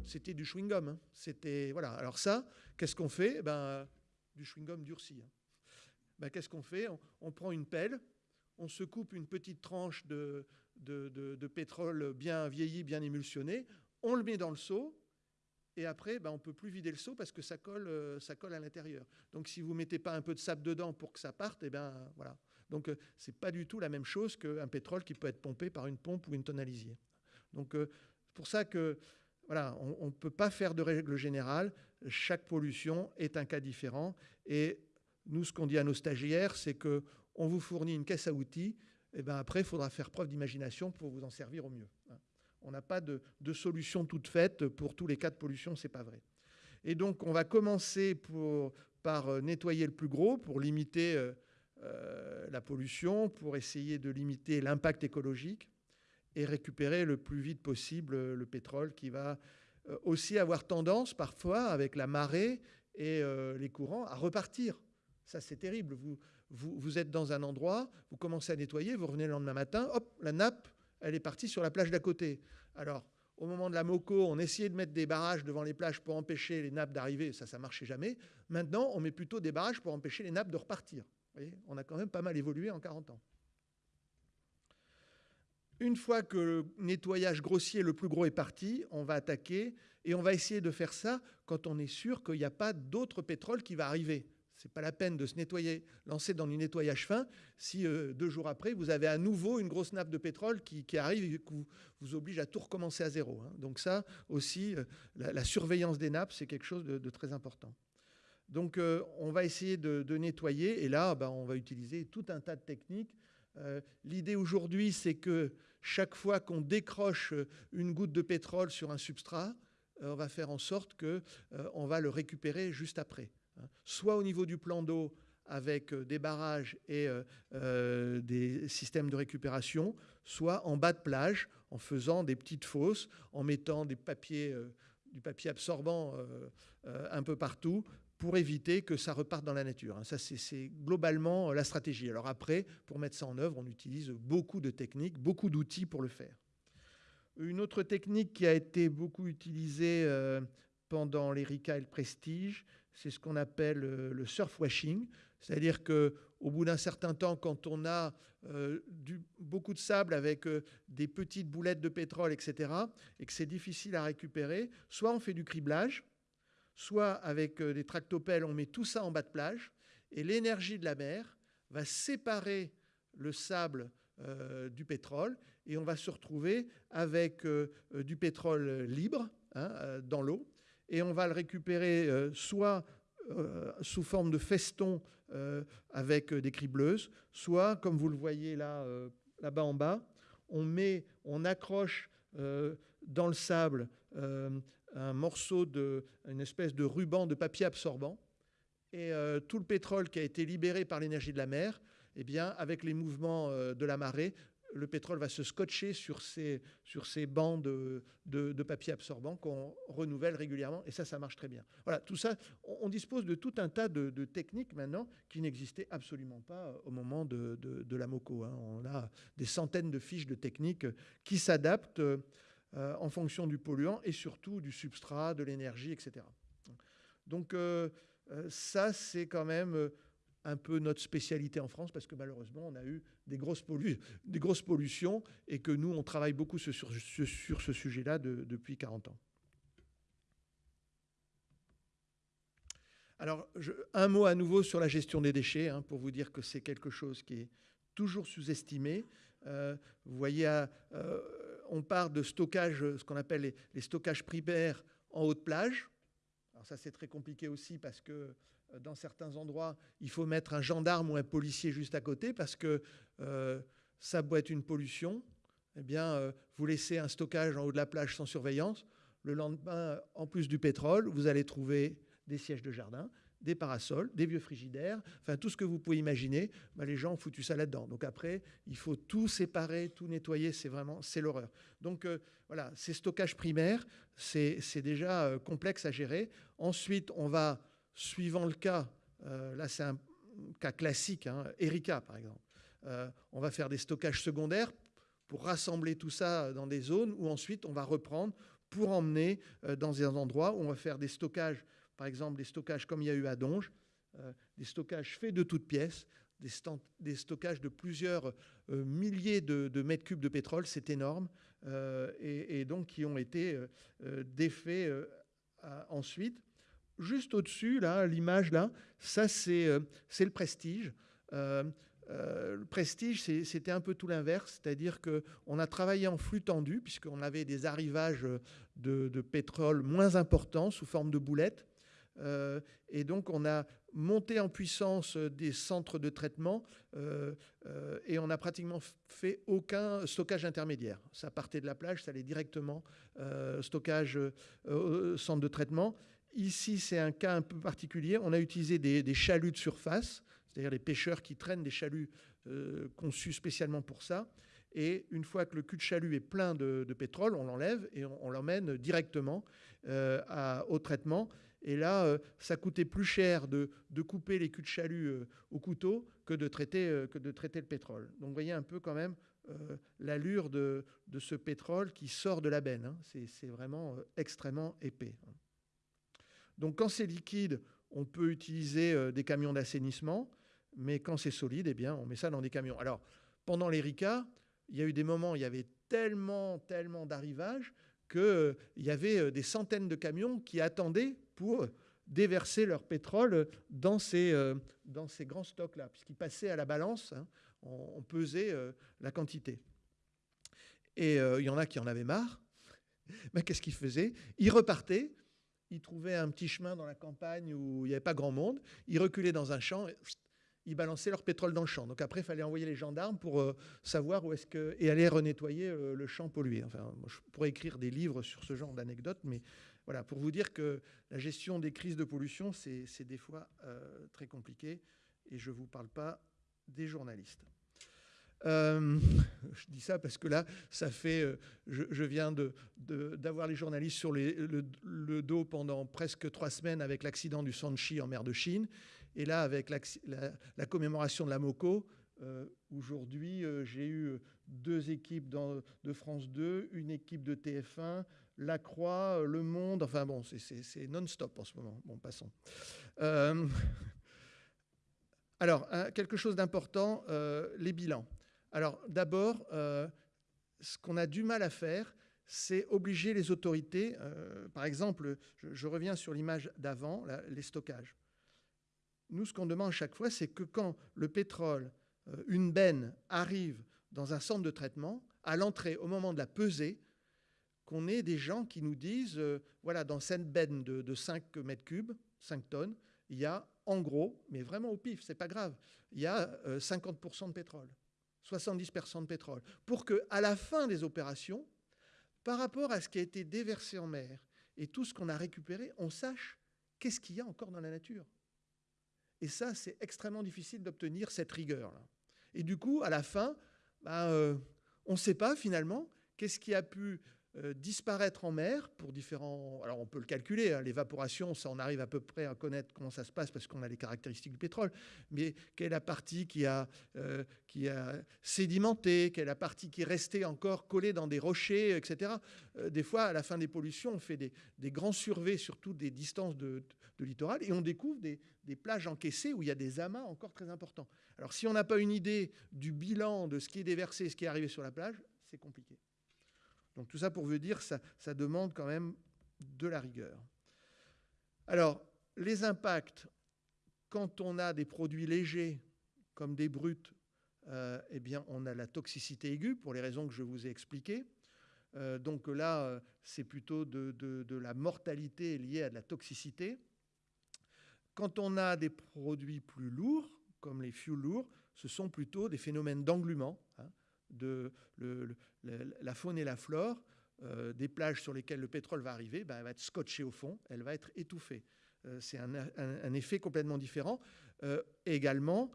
C'était du chewing-gum. Hein. C'était voilà. Alors ça, qu'est-ce qu'on fait? Ben du chewing-gum durci. Ben, qu'est-ce qu'on fait? On, prend une pelle, on se coupe une petite tranche de, de, de pétrole bien vieilli, bien émulsionné, on le met dans le seau, et après, ben, on ne peut plus vider le seau parce que ça colle, euh, ça colle à l'intérieur. Donc si vous ne mettez pas un peu de sable dedans pour que ça parte, et eh ben, voilà. Donc euh, ce n'est pas du tout la même chose qu'un pétrole qui peut être pompé par une pompe ou une tonalisier. Donc euh, c'est pour ça que voilà, on ne peut pas faire de règle générale. Chaque pollution est un cas différent. Et nous, ce qu'on dit à nos stagiaires, c'est qu'on vous fournit une caisse à outils. Et ben après, il faudra faire preuve d'imagination pour vous en servir au mieux. Hein. On n'a pas de, solution toute faite pour tous les cas de pollution, c'est pas vrai. Et donc, on va commencer par euh, nettoyer le plus gros pour limiter la pollution, pour essayer de limiter l'impact écologique et récupérer le plus vite possible le pétrole qui va aussi avoir tendance parfois avec la marée et les courants à repartir. Ça, c'est terrible. Vous, vous, êtes dans un endroit, vous commencez à nettoyer, vous revenez le lendemain matin, hop, la nappe elle est partie sur la plage d'à côté. Alors, au moment de la Moco, on essayait de mettre des barrages devant les plages pour empêcher les nappes d'arriver, ça, ça marchait jamais. Maintenant, on met plutôt des barrages pour empêcher les nappes de repartir. On a quand même pas mal évolué en 40 ans. Une fois que le nettoyage grossier le plus gros est parti, on va attaquer et on va essayer de faire ça quand on est sûr qu'il n'y a pas d'autre pétrole qui va arriver n'est pas la peine de se nettoyer, lancer dans du nettoyage fin si euh, deux jours après, vous avez à nouveau une grosse nappe de pétrole qui, arrive et qui vous, oblige à tout recommencer à zéro. Hein. Donc ça aussi, euh, la, surveillance des nappes, c'est quelque chose de, très important. Donc euh, on va essayer de, nettoyer et là, bah, on va utiliser tout un tas de techniques. L'idée aujourd'hui, c'est que chaque fois qu'on décroche une goutte de pétrole sur un substrat, on va faire en sorte qu'on va le récupérer juste après. Hein. soit au niveau du plan d'eau avec euh, des barrages et euh, euh, des systèmes de récupération, soit en bas de plage en faisant des petites fosses, en mettant du papier absorbant un peu partout pour éviter que ça reparte dans la nature. Hein. Ça, c'est globalement la stratégie. Alors après, pour mettre ça en œuvre, on utilise beaucoup de techniques, beaucoup d'outils pour le faire. Une autre technique qui a été beaucoup utilisée pendant l'Erika et le Prestige, c'est ce qu'on appelle euh, le surf washing, c'est-à-dire que au bout d'un certain temps, quand on a euh, beaucoup de sable avec euh, des petites boulettes de pétrole, etc., et que c'est difficile à récupérer, soit on fait du criblage, soit avec des tractopelles, on met tout ça en bas de plage, et l'énergie de la mer va séparer le sable du pétrole, et on va se retrouver avec du pétrole libre hein, dans l'eau, et on va le récupérer euh, soit euh, sous forme de feston euh, avec des cribleuses, soit, comme vous le voyez là, là-bas en bas, on accroche dans le sable un morceau de, une espèce de ruban de papier absorbant, et tout le pétrole qui a été libéré par l'énergie de la mer, eh bien, avec les mouvements de la marée, le pétrole va se scotcher sur ces, sur ces bancs de, de, papier absorbant qu'on renouvelle régulièrement. Et ça, ça marche très bien. Voilà, tout ça, on, dispose de tout un tas de, techniques maintenant qui n'existaient absolument pas au moment de, la MOCO. Hein. On a des centaines de fiches de techniques qui s'adaptent euh, en fonction du polluant et surtout du substrat, de l'énergie, etc. Donc euh, euh, ça, c'est quand même un peu notre spécialité en France parce que malheureusement, on a eu des grosses, pollutions et que nous, on travaille beaucoup sur, ce sujet-là depuis 40 ans. Alors, un mot à nouveau sur la gestion des déchets, hein, pour vous dire que c'est quelque chose qui est toujours sous-estimé. Vous voyez, euh, on part de stockage, ce qu'on appelle les, stockages primaires en haute plage. Alors ça, c'est très compliqué aussi parce que euh, dans certains endroits, il faut mettre un gendarme ou un policier juste à côté parce que euh, ça doit être une pollution. eh bien, vous laissez un stockage en haut de la plage sans surveillance. Le lendemain, en plus du pétrole, vous allez trouver des sièges de jardin, des parasols, des vieux frigidaires, enfin tout ce que vous pouvez imaginer, bah, les gens ont foutu ça là-dedans. Donc après, il faut tout séparer, tout nettoyer, c'est vraiment, c'est l'horreur. Donc euh, voilà, ces stockages primaires, c'est déjà euh, complexe à gérer. Ensuite, on va, suivant le cas, euh, là c'est un cas classique, hein, Erika par exemple, on va faire des stockages secondaires pour rassembler tout ça dans des zones où ensuite on va reprendre pour emmener dans des endroits où on va faire des stockages par exemple des stockages comme il y a eu à Donge, euh, des stockages faits de toutes pièces, des, stockages de plusieurs euh, milliers de, mètres cubes de pétrole, c'est énorme, euh, et, donc qui ont été défaits ensuite. Juste au-dessus, là, l'image là, ça c'est le prestige. le prestige, c'était un peu tout l'inverse, c'est-à-dire qu'on a travaillé en flux tendu, puisqu'on avait des arrivages de, de, pétrole moins importants sous forme de boulettes, euh, et donc, on a monté en puissance des centres de traitement euh, euh, et on n'a pratiquement fait aucun stockage intermédiaire. Ça partait de la plage, ça allait directement stockage au centre de traitement. Ici, c'est un cas un peu particulier. On a utilisé des, chaluts de surface, c'est-à-dire les pêcheurs qui traînent des chaluts conçus spécialement pour ça. Et une fois que le cul de chalut est plein de, pétrole, on l'enlève et on, l'emmène directement au traitement. Et là, euh, ça coûtait plus cher de, couper les culs de chalut euh, au couteau que de, traiter, euh, que de traiter le pétrole. Donc vous voyez un peu quand même l'allure de, ce pétrole qui sort de la benne. Hein. C'est vraiment extrêmement épais. Hein. Donc quand c'est liquide, on peut utiliser des camions d'assainissement, mais quand c'est solide, eh bien, on met ça dans des camions. Alors, pendant l'ERICA, il y a eu des moments où il y avait tellement, tellement d'arrivages qu'il y avait des centaines de camions qui attendaient pour déverser leur pétrole dans ces, euh, dans ces grands stocks-là, puisqu'ils passaient à la balance, hein, on, pesait euh, la quantité. Et euh, il y en a qui en avaient marre. Mais qu'est-ce qu'ils faisaient? Ils repartaient, ils trouvaient un petit chemin dans la campagne où il n'y avait pas grand monde, ils reculaient dans un champ, ils balançaient leur pétrole dans le champ. Donc après, il fallait envoyer les gendarmes pour savoir où est-ce que... et aller renettoyer le champ pollué. Enfin, je pourrais écrire des livres sur ce genre d'anecdotes, mais voilà, pour vous dire que la gestion des crises de pollution, c'est des fois euh, très compliqué. Et je ne vous parle pas des journalistes. Euh, je dis ça parce que là, ça fait. Euh, je, viens d'avoir les journalistes sur le, dos pendant presque trois semaines avec l'accident du Sanchi en mer de Chine. Et là, avec la, commémoration de la MOCO, aujourd'hui, j'ai eu deux équipes de France 2, une équipe de TF1, la Croix, euh, Le Monde, enfin bon, c'est non-stop en ce moment. Bon, passons. Euh, alors, quelque chose d'important, euh, les bilans. Alors, d'abord, ce qu'on a du mal à faire, c'est obliger les autorités, par exemple, je, reviens sur l'image d'avant, les stockages. Nous, ce qu'on demande chaque fois, c'est que quand le pétrole, une benne, arrive dans un centre de traitement, à l'entrée, au moment de la pesée, qu'on ait des gens qui nous disent, euh, voilà, dans cette benne de, 5 mètres cubes, 5 tonnes, il y a en gros, mais vraiment au pif, c'est pas grave, il y a 50% euh, de pétrole, 70% de pétrole, pour que à la fin des opérations, par rapport à ce qui a été déversé en mer et tout ce qu'on a récupéré, on sache qu'est-ce qu'il y a encore dans la nature. Et ça, c'est extrêmement difficile d'obtenir cette rigueur-là. Et du coup, à la fin, ben, euh, on ne sait pas finalement qu'est-ce qui a pu euh, disparaître en mer pour différents... Alors on peut le calculer, hein, l'évaporation, ça on arrive à peu près à connaître comment ça se passe parce qu'on a les caractéristiques du pétrole, mais quelle est la partie qui a, euh, qui a sédimenté, quelle est la partie qui est restée encore collée dans des rochers, etc. Euh, des fois, à la fin des pollutions, on fait des, grands surveys sur toutes des distances de, littoral et on découvre des, des plages encaissées où il y a des amas encore très importants. Alors si on n'a pas une idée du bilan de ce qui est déversé, ce qui est arrivé sur la plage, c'est compliqué. Donc tout ça pour vous dire, ça, ça demande quand même de la rigueur. Alors, les impacts, quand on a des produits légers, comme des brutes, euh, eh bien, on a la toxicité aiguë, pour les raisons que je vous ai expliquées. Euh, donc là, euh, c'est plutôt de, la mortalité liée à de la toxicité. Quand on a des produits plus lourds, comme les fuels lourds, ce sont plutôt des phénomènes d'englument. Hein de la faune et la flore des plages sur lesquelles le pétrole va arriver, ben, elle va être scotchée au fond, elle va être étouffée. C'est un, effet complètement différent. également,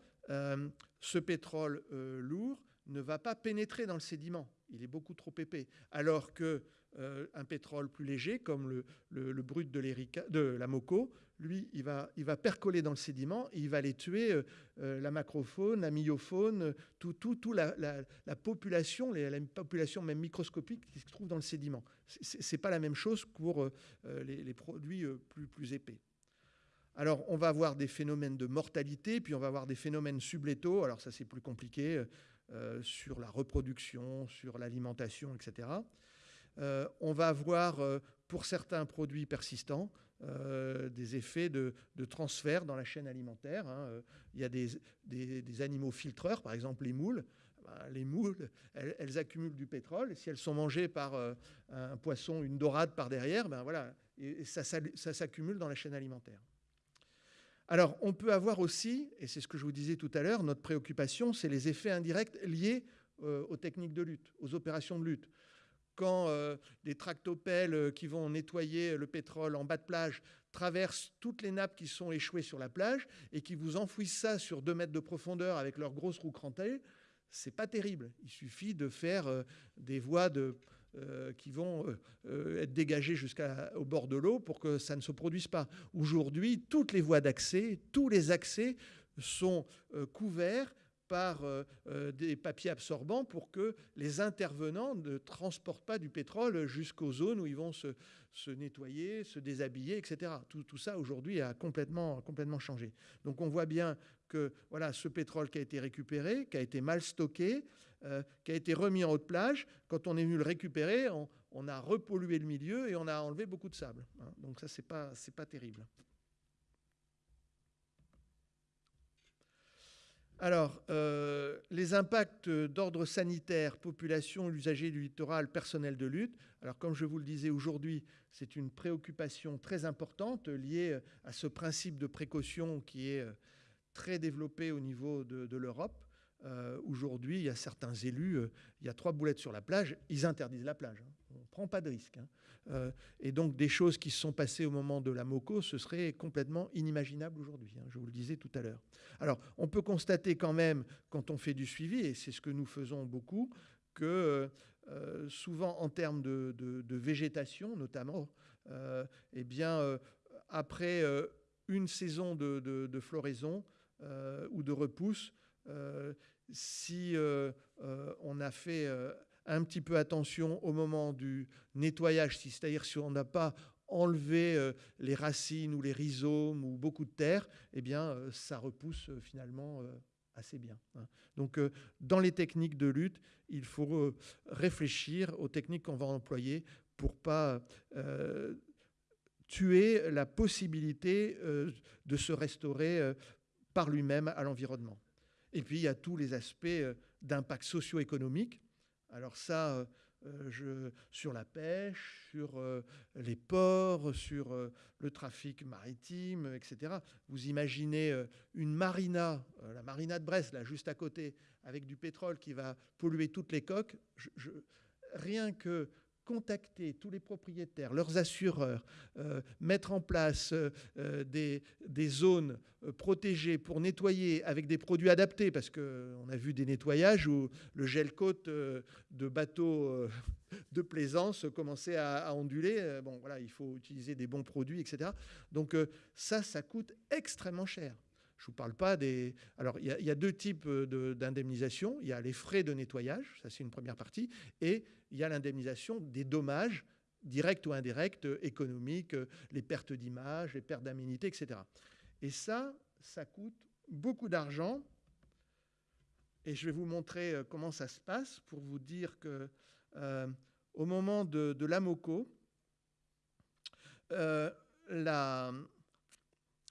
ce pétrole lourd ne va pas pénétrer dans le sédiment. Il est beaucoup trop épais. Alors que euh, un pétrole plus léger, comme le, brut de, de, la Moco, lui, il va, percoler dans le sédiment et il va aller tuer euh, euh, la macrofaune, la myofaune, tout, la, population, la population même microscopique qui se trouve dans le sédiment. Ce n'est pas la même chose pour les, produits plus, épais. Alors, on va avoir des phénomènes de mortalité, puis on va avoir des phénomènes sublétaux. Alors, ça, c'est plus compliqué. Sur la reproduction, sur l'alimentation, etc. Euh, on va avoir, euh, pour certains produits persistants, des effets de, transfert dans la chaîne alimentaire. Hein. Il y a des, animaux filtreurs, par exemple les moules. Ben, les moules, elles, accumulent du pétrole. si elles sont mangées par un poisson, une dorade par derrière, ben voilà, et ça s'accumule dans la chaîne alimentaire. Alors, on peut avoir aussi, et c'est ce que je vous disais tout à l'heure, notre préoccupation, c'est les effets indirects liés euh, aux techniques de lutte, aux opérations de lutte. Quand euh, des tractopelles euh, qui vont nettoyer le pétrole en bas de plage traversent toutes les nappes qui sont échouées sur la plage et qui vous enfouissent ça sur deux mètres de profondeur avec leurs grosses roues crantées, c'est pas terrible. Il suffit de faire des voies euh, qui vont euh, euh, être dégagées jusqu'au bord de l'eau pour que ça ne se produise pas. Aujourd'hui, toutes les voies d'accès, tous les accès sont couverts par des papiers absorbants pour que les intervenants ne transportent pas du pétrole jusqu'aux zones où ils vont se, nettoyer, se déshabiller, etc. Tout, tout ça aujourd'hui a complètement, complètement changé. Donc on voit bien que voilà, ce pétrole qui a été récupéré, qui a été mal stocké, euh, qui a été remis en haute plage. Quand on est venu le récupérer, on, a repollué le milieu et on a enlevé beaucoup de sable. Hein. Donc ça, ce n'est pas, pas terrible. Alors, euh, les impacts d'ordre sanitaire, population, usagers du littoral, personnel de lutte. Alors, comme je vous le disais aujourd'hui, c'est une préoccupation très importante liée à ce principe de précaution qui est euh, très développé au niveau de l'Europe. Euh, aujourd'hui, il y a certains élus, euh, il y a trois boulettes sur la plage, ils interdisent la plage. Hein. On ne prend pas de risque. Hein. Euh, et donc, des choses qui se sont passées au moment de la MOCO, ce serait complètement inimaginable aujourd'hui. Hein, je vous le disais tout à l'heure. Alors, on peut constater quand même, quand on fait du suivi, et c'est ce que nous faisons beaucoup, que souvent en termes de, végétation, notamment, eh bien, après une saison de floraison ou de repousse, euh, si euh, euh, on a fait un petit peu attention au moment du nettoyage, c'est-à-dire si on n'a pas enlevé les racines ou les rhizomes ou beaucoup de terre, eh bien, ça repousse finalement assez bien. Hein. Donc, dans les techniques de lutte, il faut réfléchir aux techniques qu'on va employer pour pas tuer la possibilité de se restaurer par lui-même à l'environnement. Et puis, il y a tous les aspects euh, d'impact socio-économique. Alors ça, euh, euh, sur la pêche, sur les ports, sur le trafic maritime, etc. Vous imaginez une marina, la marina de Brest, là, juste à côté, avec du pétrole qui va polluer toutes les coques. Rien que contacter tous les propriétaires, leurs assureurs, euh, mettre en place euh, euh, des, zones protégées pour nettoyer avec des produits adaptés, parce qu'on a vu des nettoyages où le gel-côte de bateaux de plaisance commençait à, onduler. Il faut utiliser des bons produits, etc. Donc ça, ça coûte extrêmement cher. Je ne vous parle pas des... Alors, il y, a deux types d'indemnisation. Il y a les frais de nettoyage, ça c'est une première partie, et il y a l'indemnisation des dommages directs ou indirects, économiques, les pertes d'image, les pertes d'aménité, etc. Et ça, ça coûte beaucoup d'argent. Et je vais vous montrer euh, comment ça se passe pour vous dire que euh, au moment de, l'AMOCO, euh, la,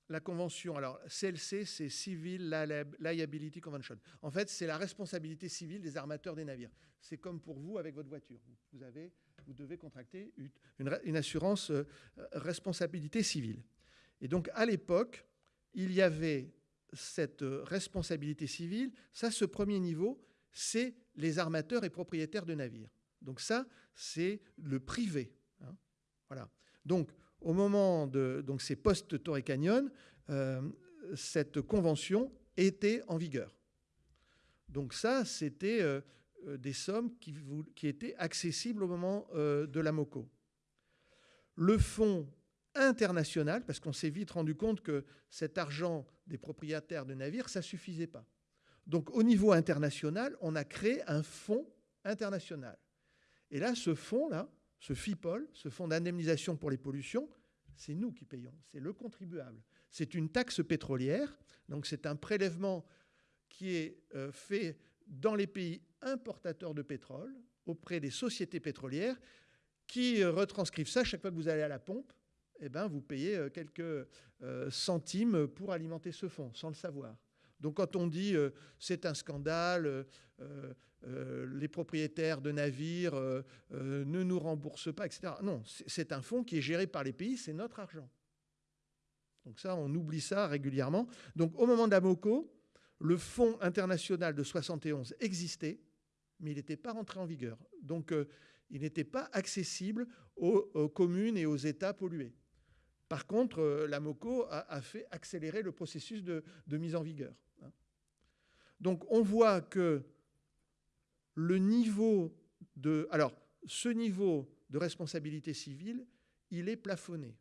la convention, alors CLC, c'est Civil Liability Convention. En fait, c'est la responsabilité civile des armateurs des navires. C'est comme pour vous avec votre voiture. Vous, avez, vous devez contracter une, assurance euh, responsabilité civile. Et donc, à l'époque, il y avait cette euh, responsabilité civile. Ça, ce premier niveau, c'est les armateurs et propriétaires de navires. Donc ça, c'est le privé. Hein. Voilà. Donc au moment de donc c'est post Torrey Canyon, euh, cette convention était en vigueur. Donc ça, c'était euh, euh, des sommes qui, qui, étaient accessibles au moment de la MOCO. Le fonds international, parce qu'on s'est vite rendu compte que cet argent des propriétaires de navires, ça ne suffisait pas. Donc au niveau international, on a créé un fonds international. Et là, ce fonds-là, ce FIPOL, ce fonds d'indemnisation pour les pollutions, c'est nous qui payons, c'est le contribuable. C'est une taxe pétrolière, donc c'est un prélèvement qui est euh, fait dans les pays importateurs de pétrole auprès des sociétés pétrolières qui euh, retranscrivent ça chaque fois que vous allez à la pompe. Eh ben, vous payez euh, quelques centimes pour alimenter ce fonds, sans le savoir. Donc quand on dit c'est un scandale, les propriétaires de navires ne nous remboursent pas, etc. Non, c'est un fonds qui est géré par les pays, c'est notre argent. Donc ça, on oublie ça régulièrement. Donc au moment d'Amoco, le fonds international de 71 existait, mais il n'était pas rentré en vigueur. Donc euh, il n'était pas accessible aux, communes et aux États pollués. Par contre, euh, l'AMOCO a, fait accélérer le processus de, mise en vigueur. Hein. Donc on voit que le niveau de... Alors, ce niveau de responsabilité civile, il est plafonné.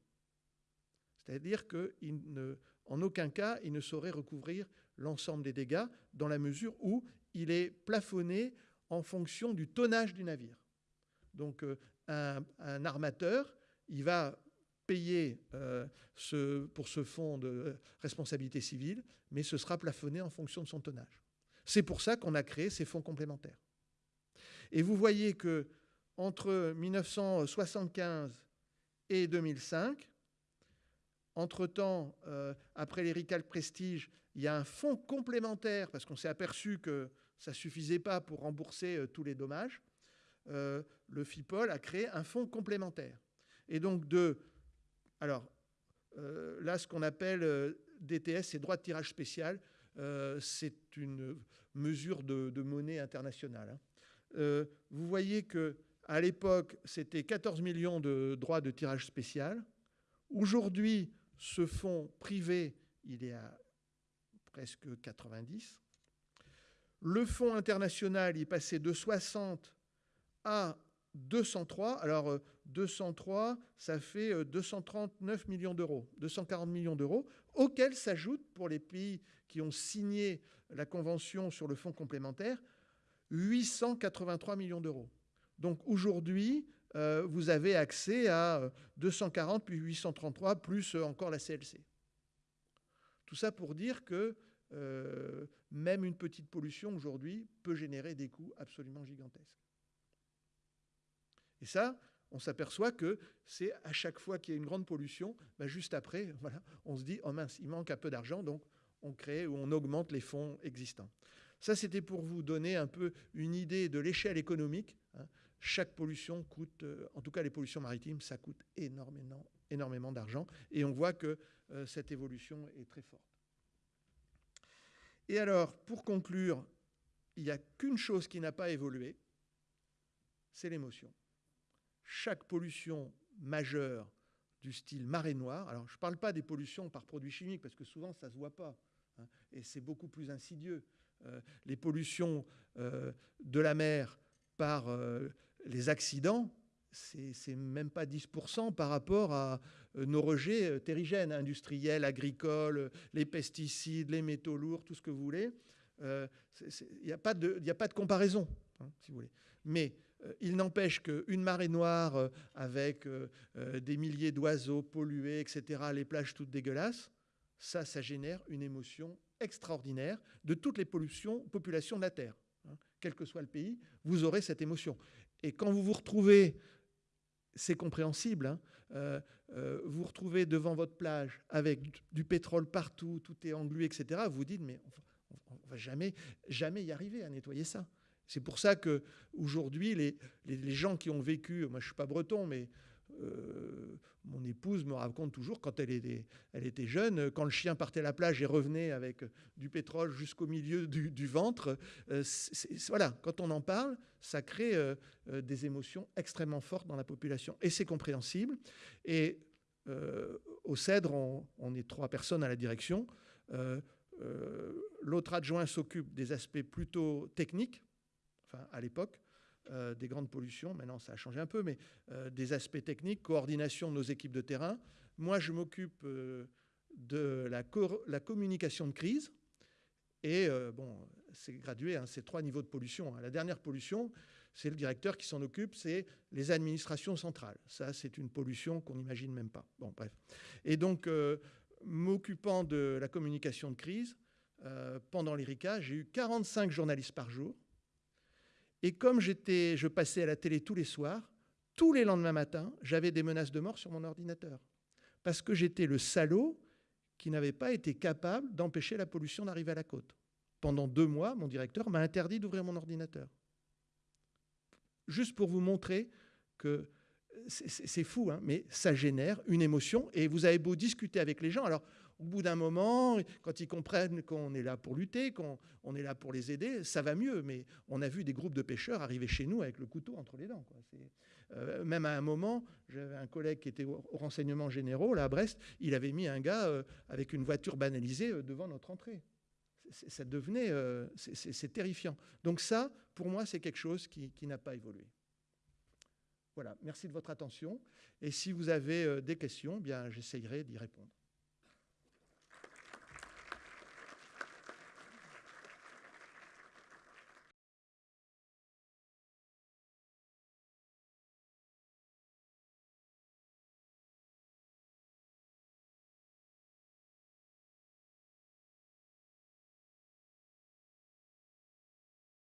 C'est-à-dire qu'en aucun cas, il ne saurait recouvrir l'ensemble des dégâts dans la mesure où il est plafonné en fonction du tonnage du navire. Donc euh, un, armateur, il va payer euh, pour ce fonds de responsabilité civile, mais ce sera plafonné en fonction de son tonnage. C'est pour ça qu'on a créé ces fonds complémentaires. Et vous voyez que entre 1975 et 2005, entre-temps, euh, après les RICAL Prestige, il y a un fonds complémentaire, parce qu'on s'est aperçu que ça ne suffisait pas pour rembourser euh, tous les dommages. Euh, le FIPOL a créé un fonds complémentaire. Et donc de... Alors, là, ce qu'on appelle DTS, c'est droit de tirage spécial. c'est une mesure de, monnaie internationale. Hein. vous voyez que à l'époque, c'était 14 millions de droits de tirage spécial. Aujourd'hui, ce fonds privé, il est à presque 90. Le fonds international est passé de 60 à 203. Alors 203, euh, ça fait 239 euh, millions d'euros, 240 millions d'euros, auxquels s'ajoutent pour les pays qui ont signé la convention sur le fonds complémentaire 883 millions d'euros. Donc aujourd'hui, euh, vous avez accès à 240 euh, puis 833 plus encore la CLC. Tout ça pour dire que même une petite pollution aujourd'hui peut générer des coûts absolument gigantesques. Et ça, on s'aperçoit que c'est à chaque fois qu'il y a une grande pollution, ben juste après, voilà, on se dit, oh mince, il manque un peu d'argent, donc on crée ou on augmente les fonds existants. Ça, c'était pour vous donner un peu une idée de l'échelle économique. Hein chaque pollution coûte, euh, en tout cas les pollutions maritimes, ça coûte énormément, énormément d'argent. Et on voit que euh, cette évolution est très forte. Et alors, pour conclure, il n'y a qu'une chose qui n'a pas évolué, c'est l'émotion. Chaque pollution majeure du style marée noire, alors je ne parle pas des pollutions par produits chimiques, parce que souvent ça ne se voit pas, hein, et c'est beaucoup plus insidieux. Euh, les pollutions de la mer par les accidents, c'est même pas 10% par rapport à euh, nos rejets euh, terrigènes, industriels, agricoles, les pesticides, les métaux lourds, tout ce que vous voulez. Il n'y a, pas de, comparaison, hein, si vous voulez. Mais euh, il n'empêche qu'une marée noire avec des milliers d'oiseaux pollués, etc., les plages toutes dégueulasses, ça, ça génère une émotion extraordinaire de toutes les pollutions, populations de la Terre. Hein. Quel que soit le pays, vous aurez cette émotion. Et quand vous vous retrouvez, c'est compréhensible, hein, euh, euh, vous retrouvez devant votre plage avec du, pétrole partout, tout est englué, etc., vous dites, mais on ne va jamais, jamais y arriver à nettoyer ça. C'est pour ça qu'aujourd'hui, les, les, les gens qui ont vécu, moi je suis pas breton, mais euh, mon épouse me raconte toujours, quand elle était, elle était jeune, quand le chien partait à la plage et revenait avec du pétrole jusqu'au milieu du, ventre, voilà, quand on en parle, ça crée des émotions extrêmement fortes dans la population. Et c'est compréhensible. Et au CEDRE, on, est trois personnes à la direction. L'autre adjoint s'occupe des aspects plutôt techniques, à l'époque, euh, des grandes pollutions. Maintenant, ça a changé un peu, mais euh, des aspects techniques, coordination de nos équipes de terrain. Moi, je m'occupe euh, de la, communication de crise. Et bon, c'est gradué, hein, c'est trois niveaux de pollution. Hein. La dernière pollution, c'est le directeur qui s'en occupe, c'est les administrations centrales. Ça, c'est une pollution qu'on n'imagine même pas. Bon, bref. Et donc, m'occupant de la communication de crise, pendant l'ERICA, j'ai eu 45 journalistes par jour et comme j'étais, je passais à la télé tous les soirs, tous les lendemains matins, j'avais des menaces de mort sur mon ordinateur. Parce que j'étais le salaud qui n'avait pas été capable d'empêcher la pollution d'arriver à la côte. Pendant deux mois, mon directeur m'a interdit d'ouvrir mon ordinateur. Juste pour vous montrer que c'est fou, hein, mais ça génère une émotion. Et vous avez beau discuter avec les gens. Alors, au bout d'un moment, quand ils comprennent qu'on est là pour lutter, qu'on est là pour les aider, ça va mieux. Mais on a vu des groupes de pêcheurs arriver chez nous avec le couteau entre les dents. Euh, même à un moment, j'avais un collègue qui était au, renseignement généraux, là à Brest, il avait mis un gars euh, avec une voiture banalisée euh, devant notre entrée. ça devenait, c'est terrifiant. Donc ça, pour moi, c'est quelque chose qui, n'a pas évolué. Voilà, merci de votre attention. Et si vous avez des questions, bien, j'essayerai d'y répondre.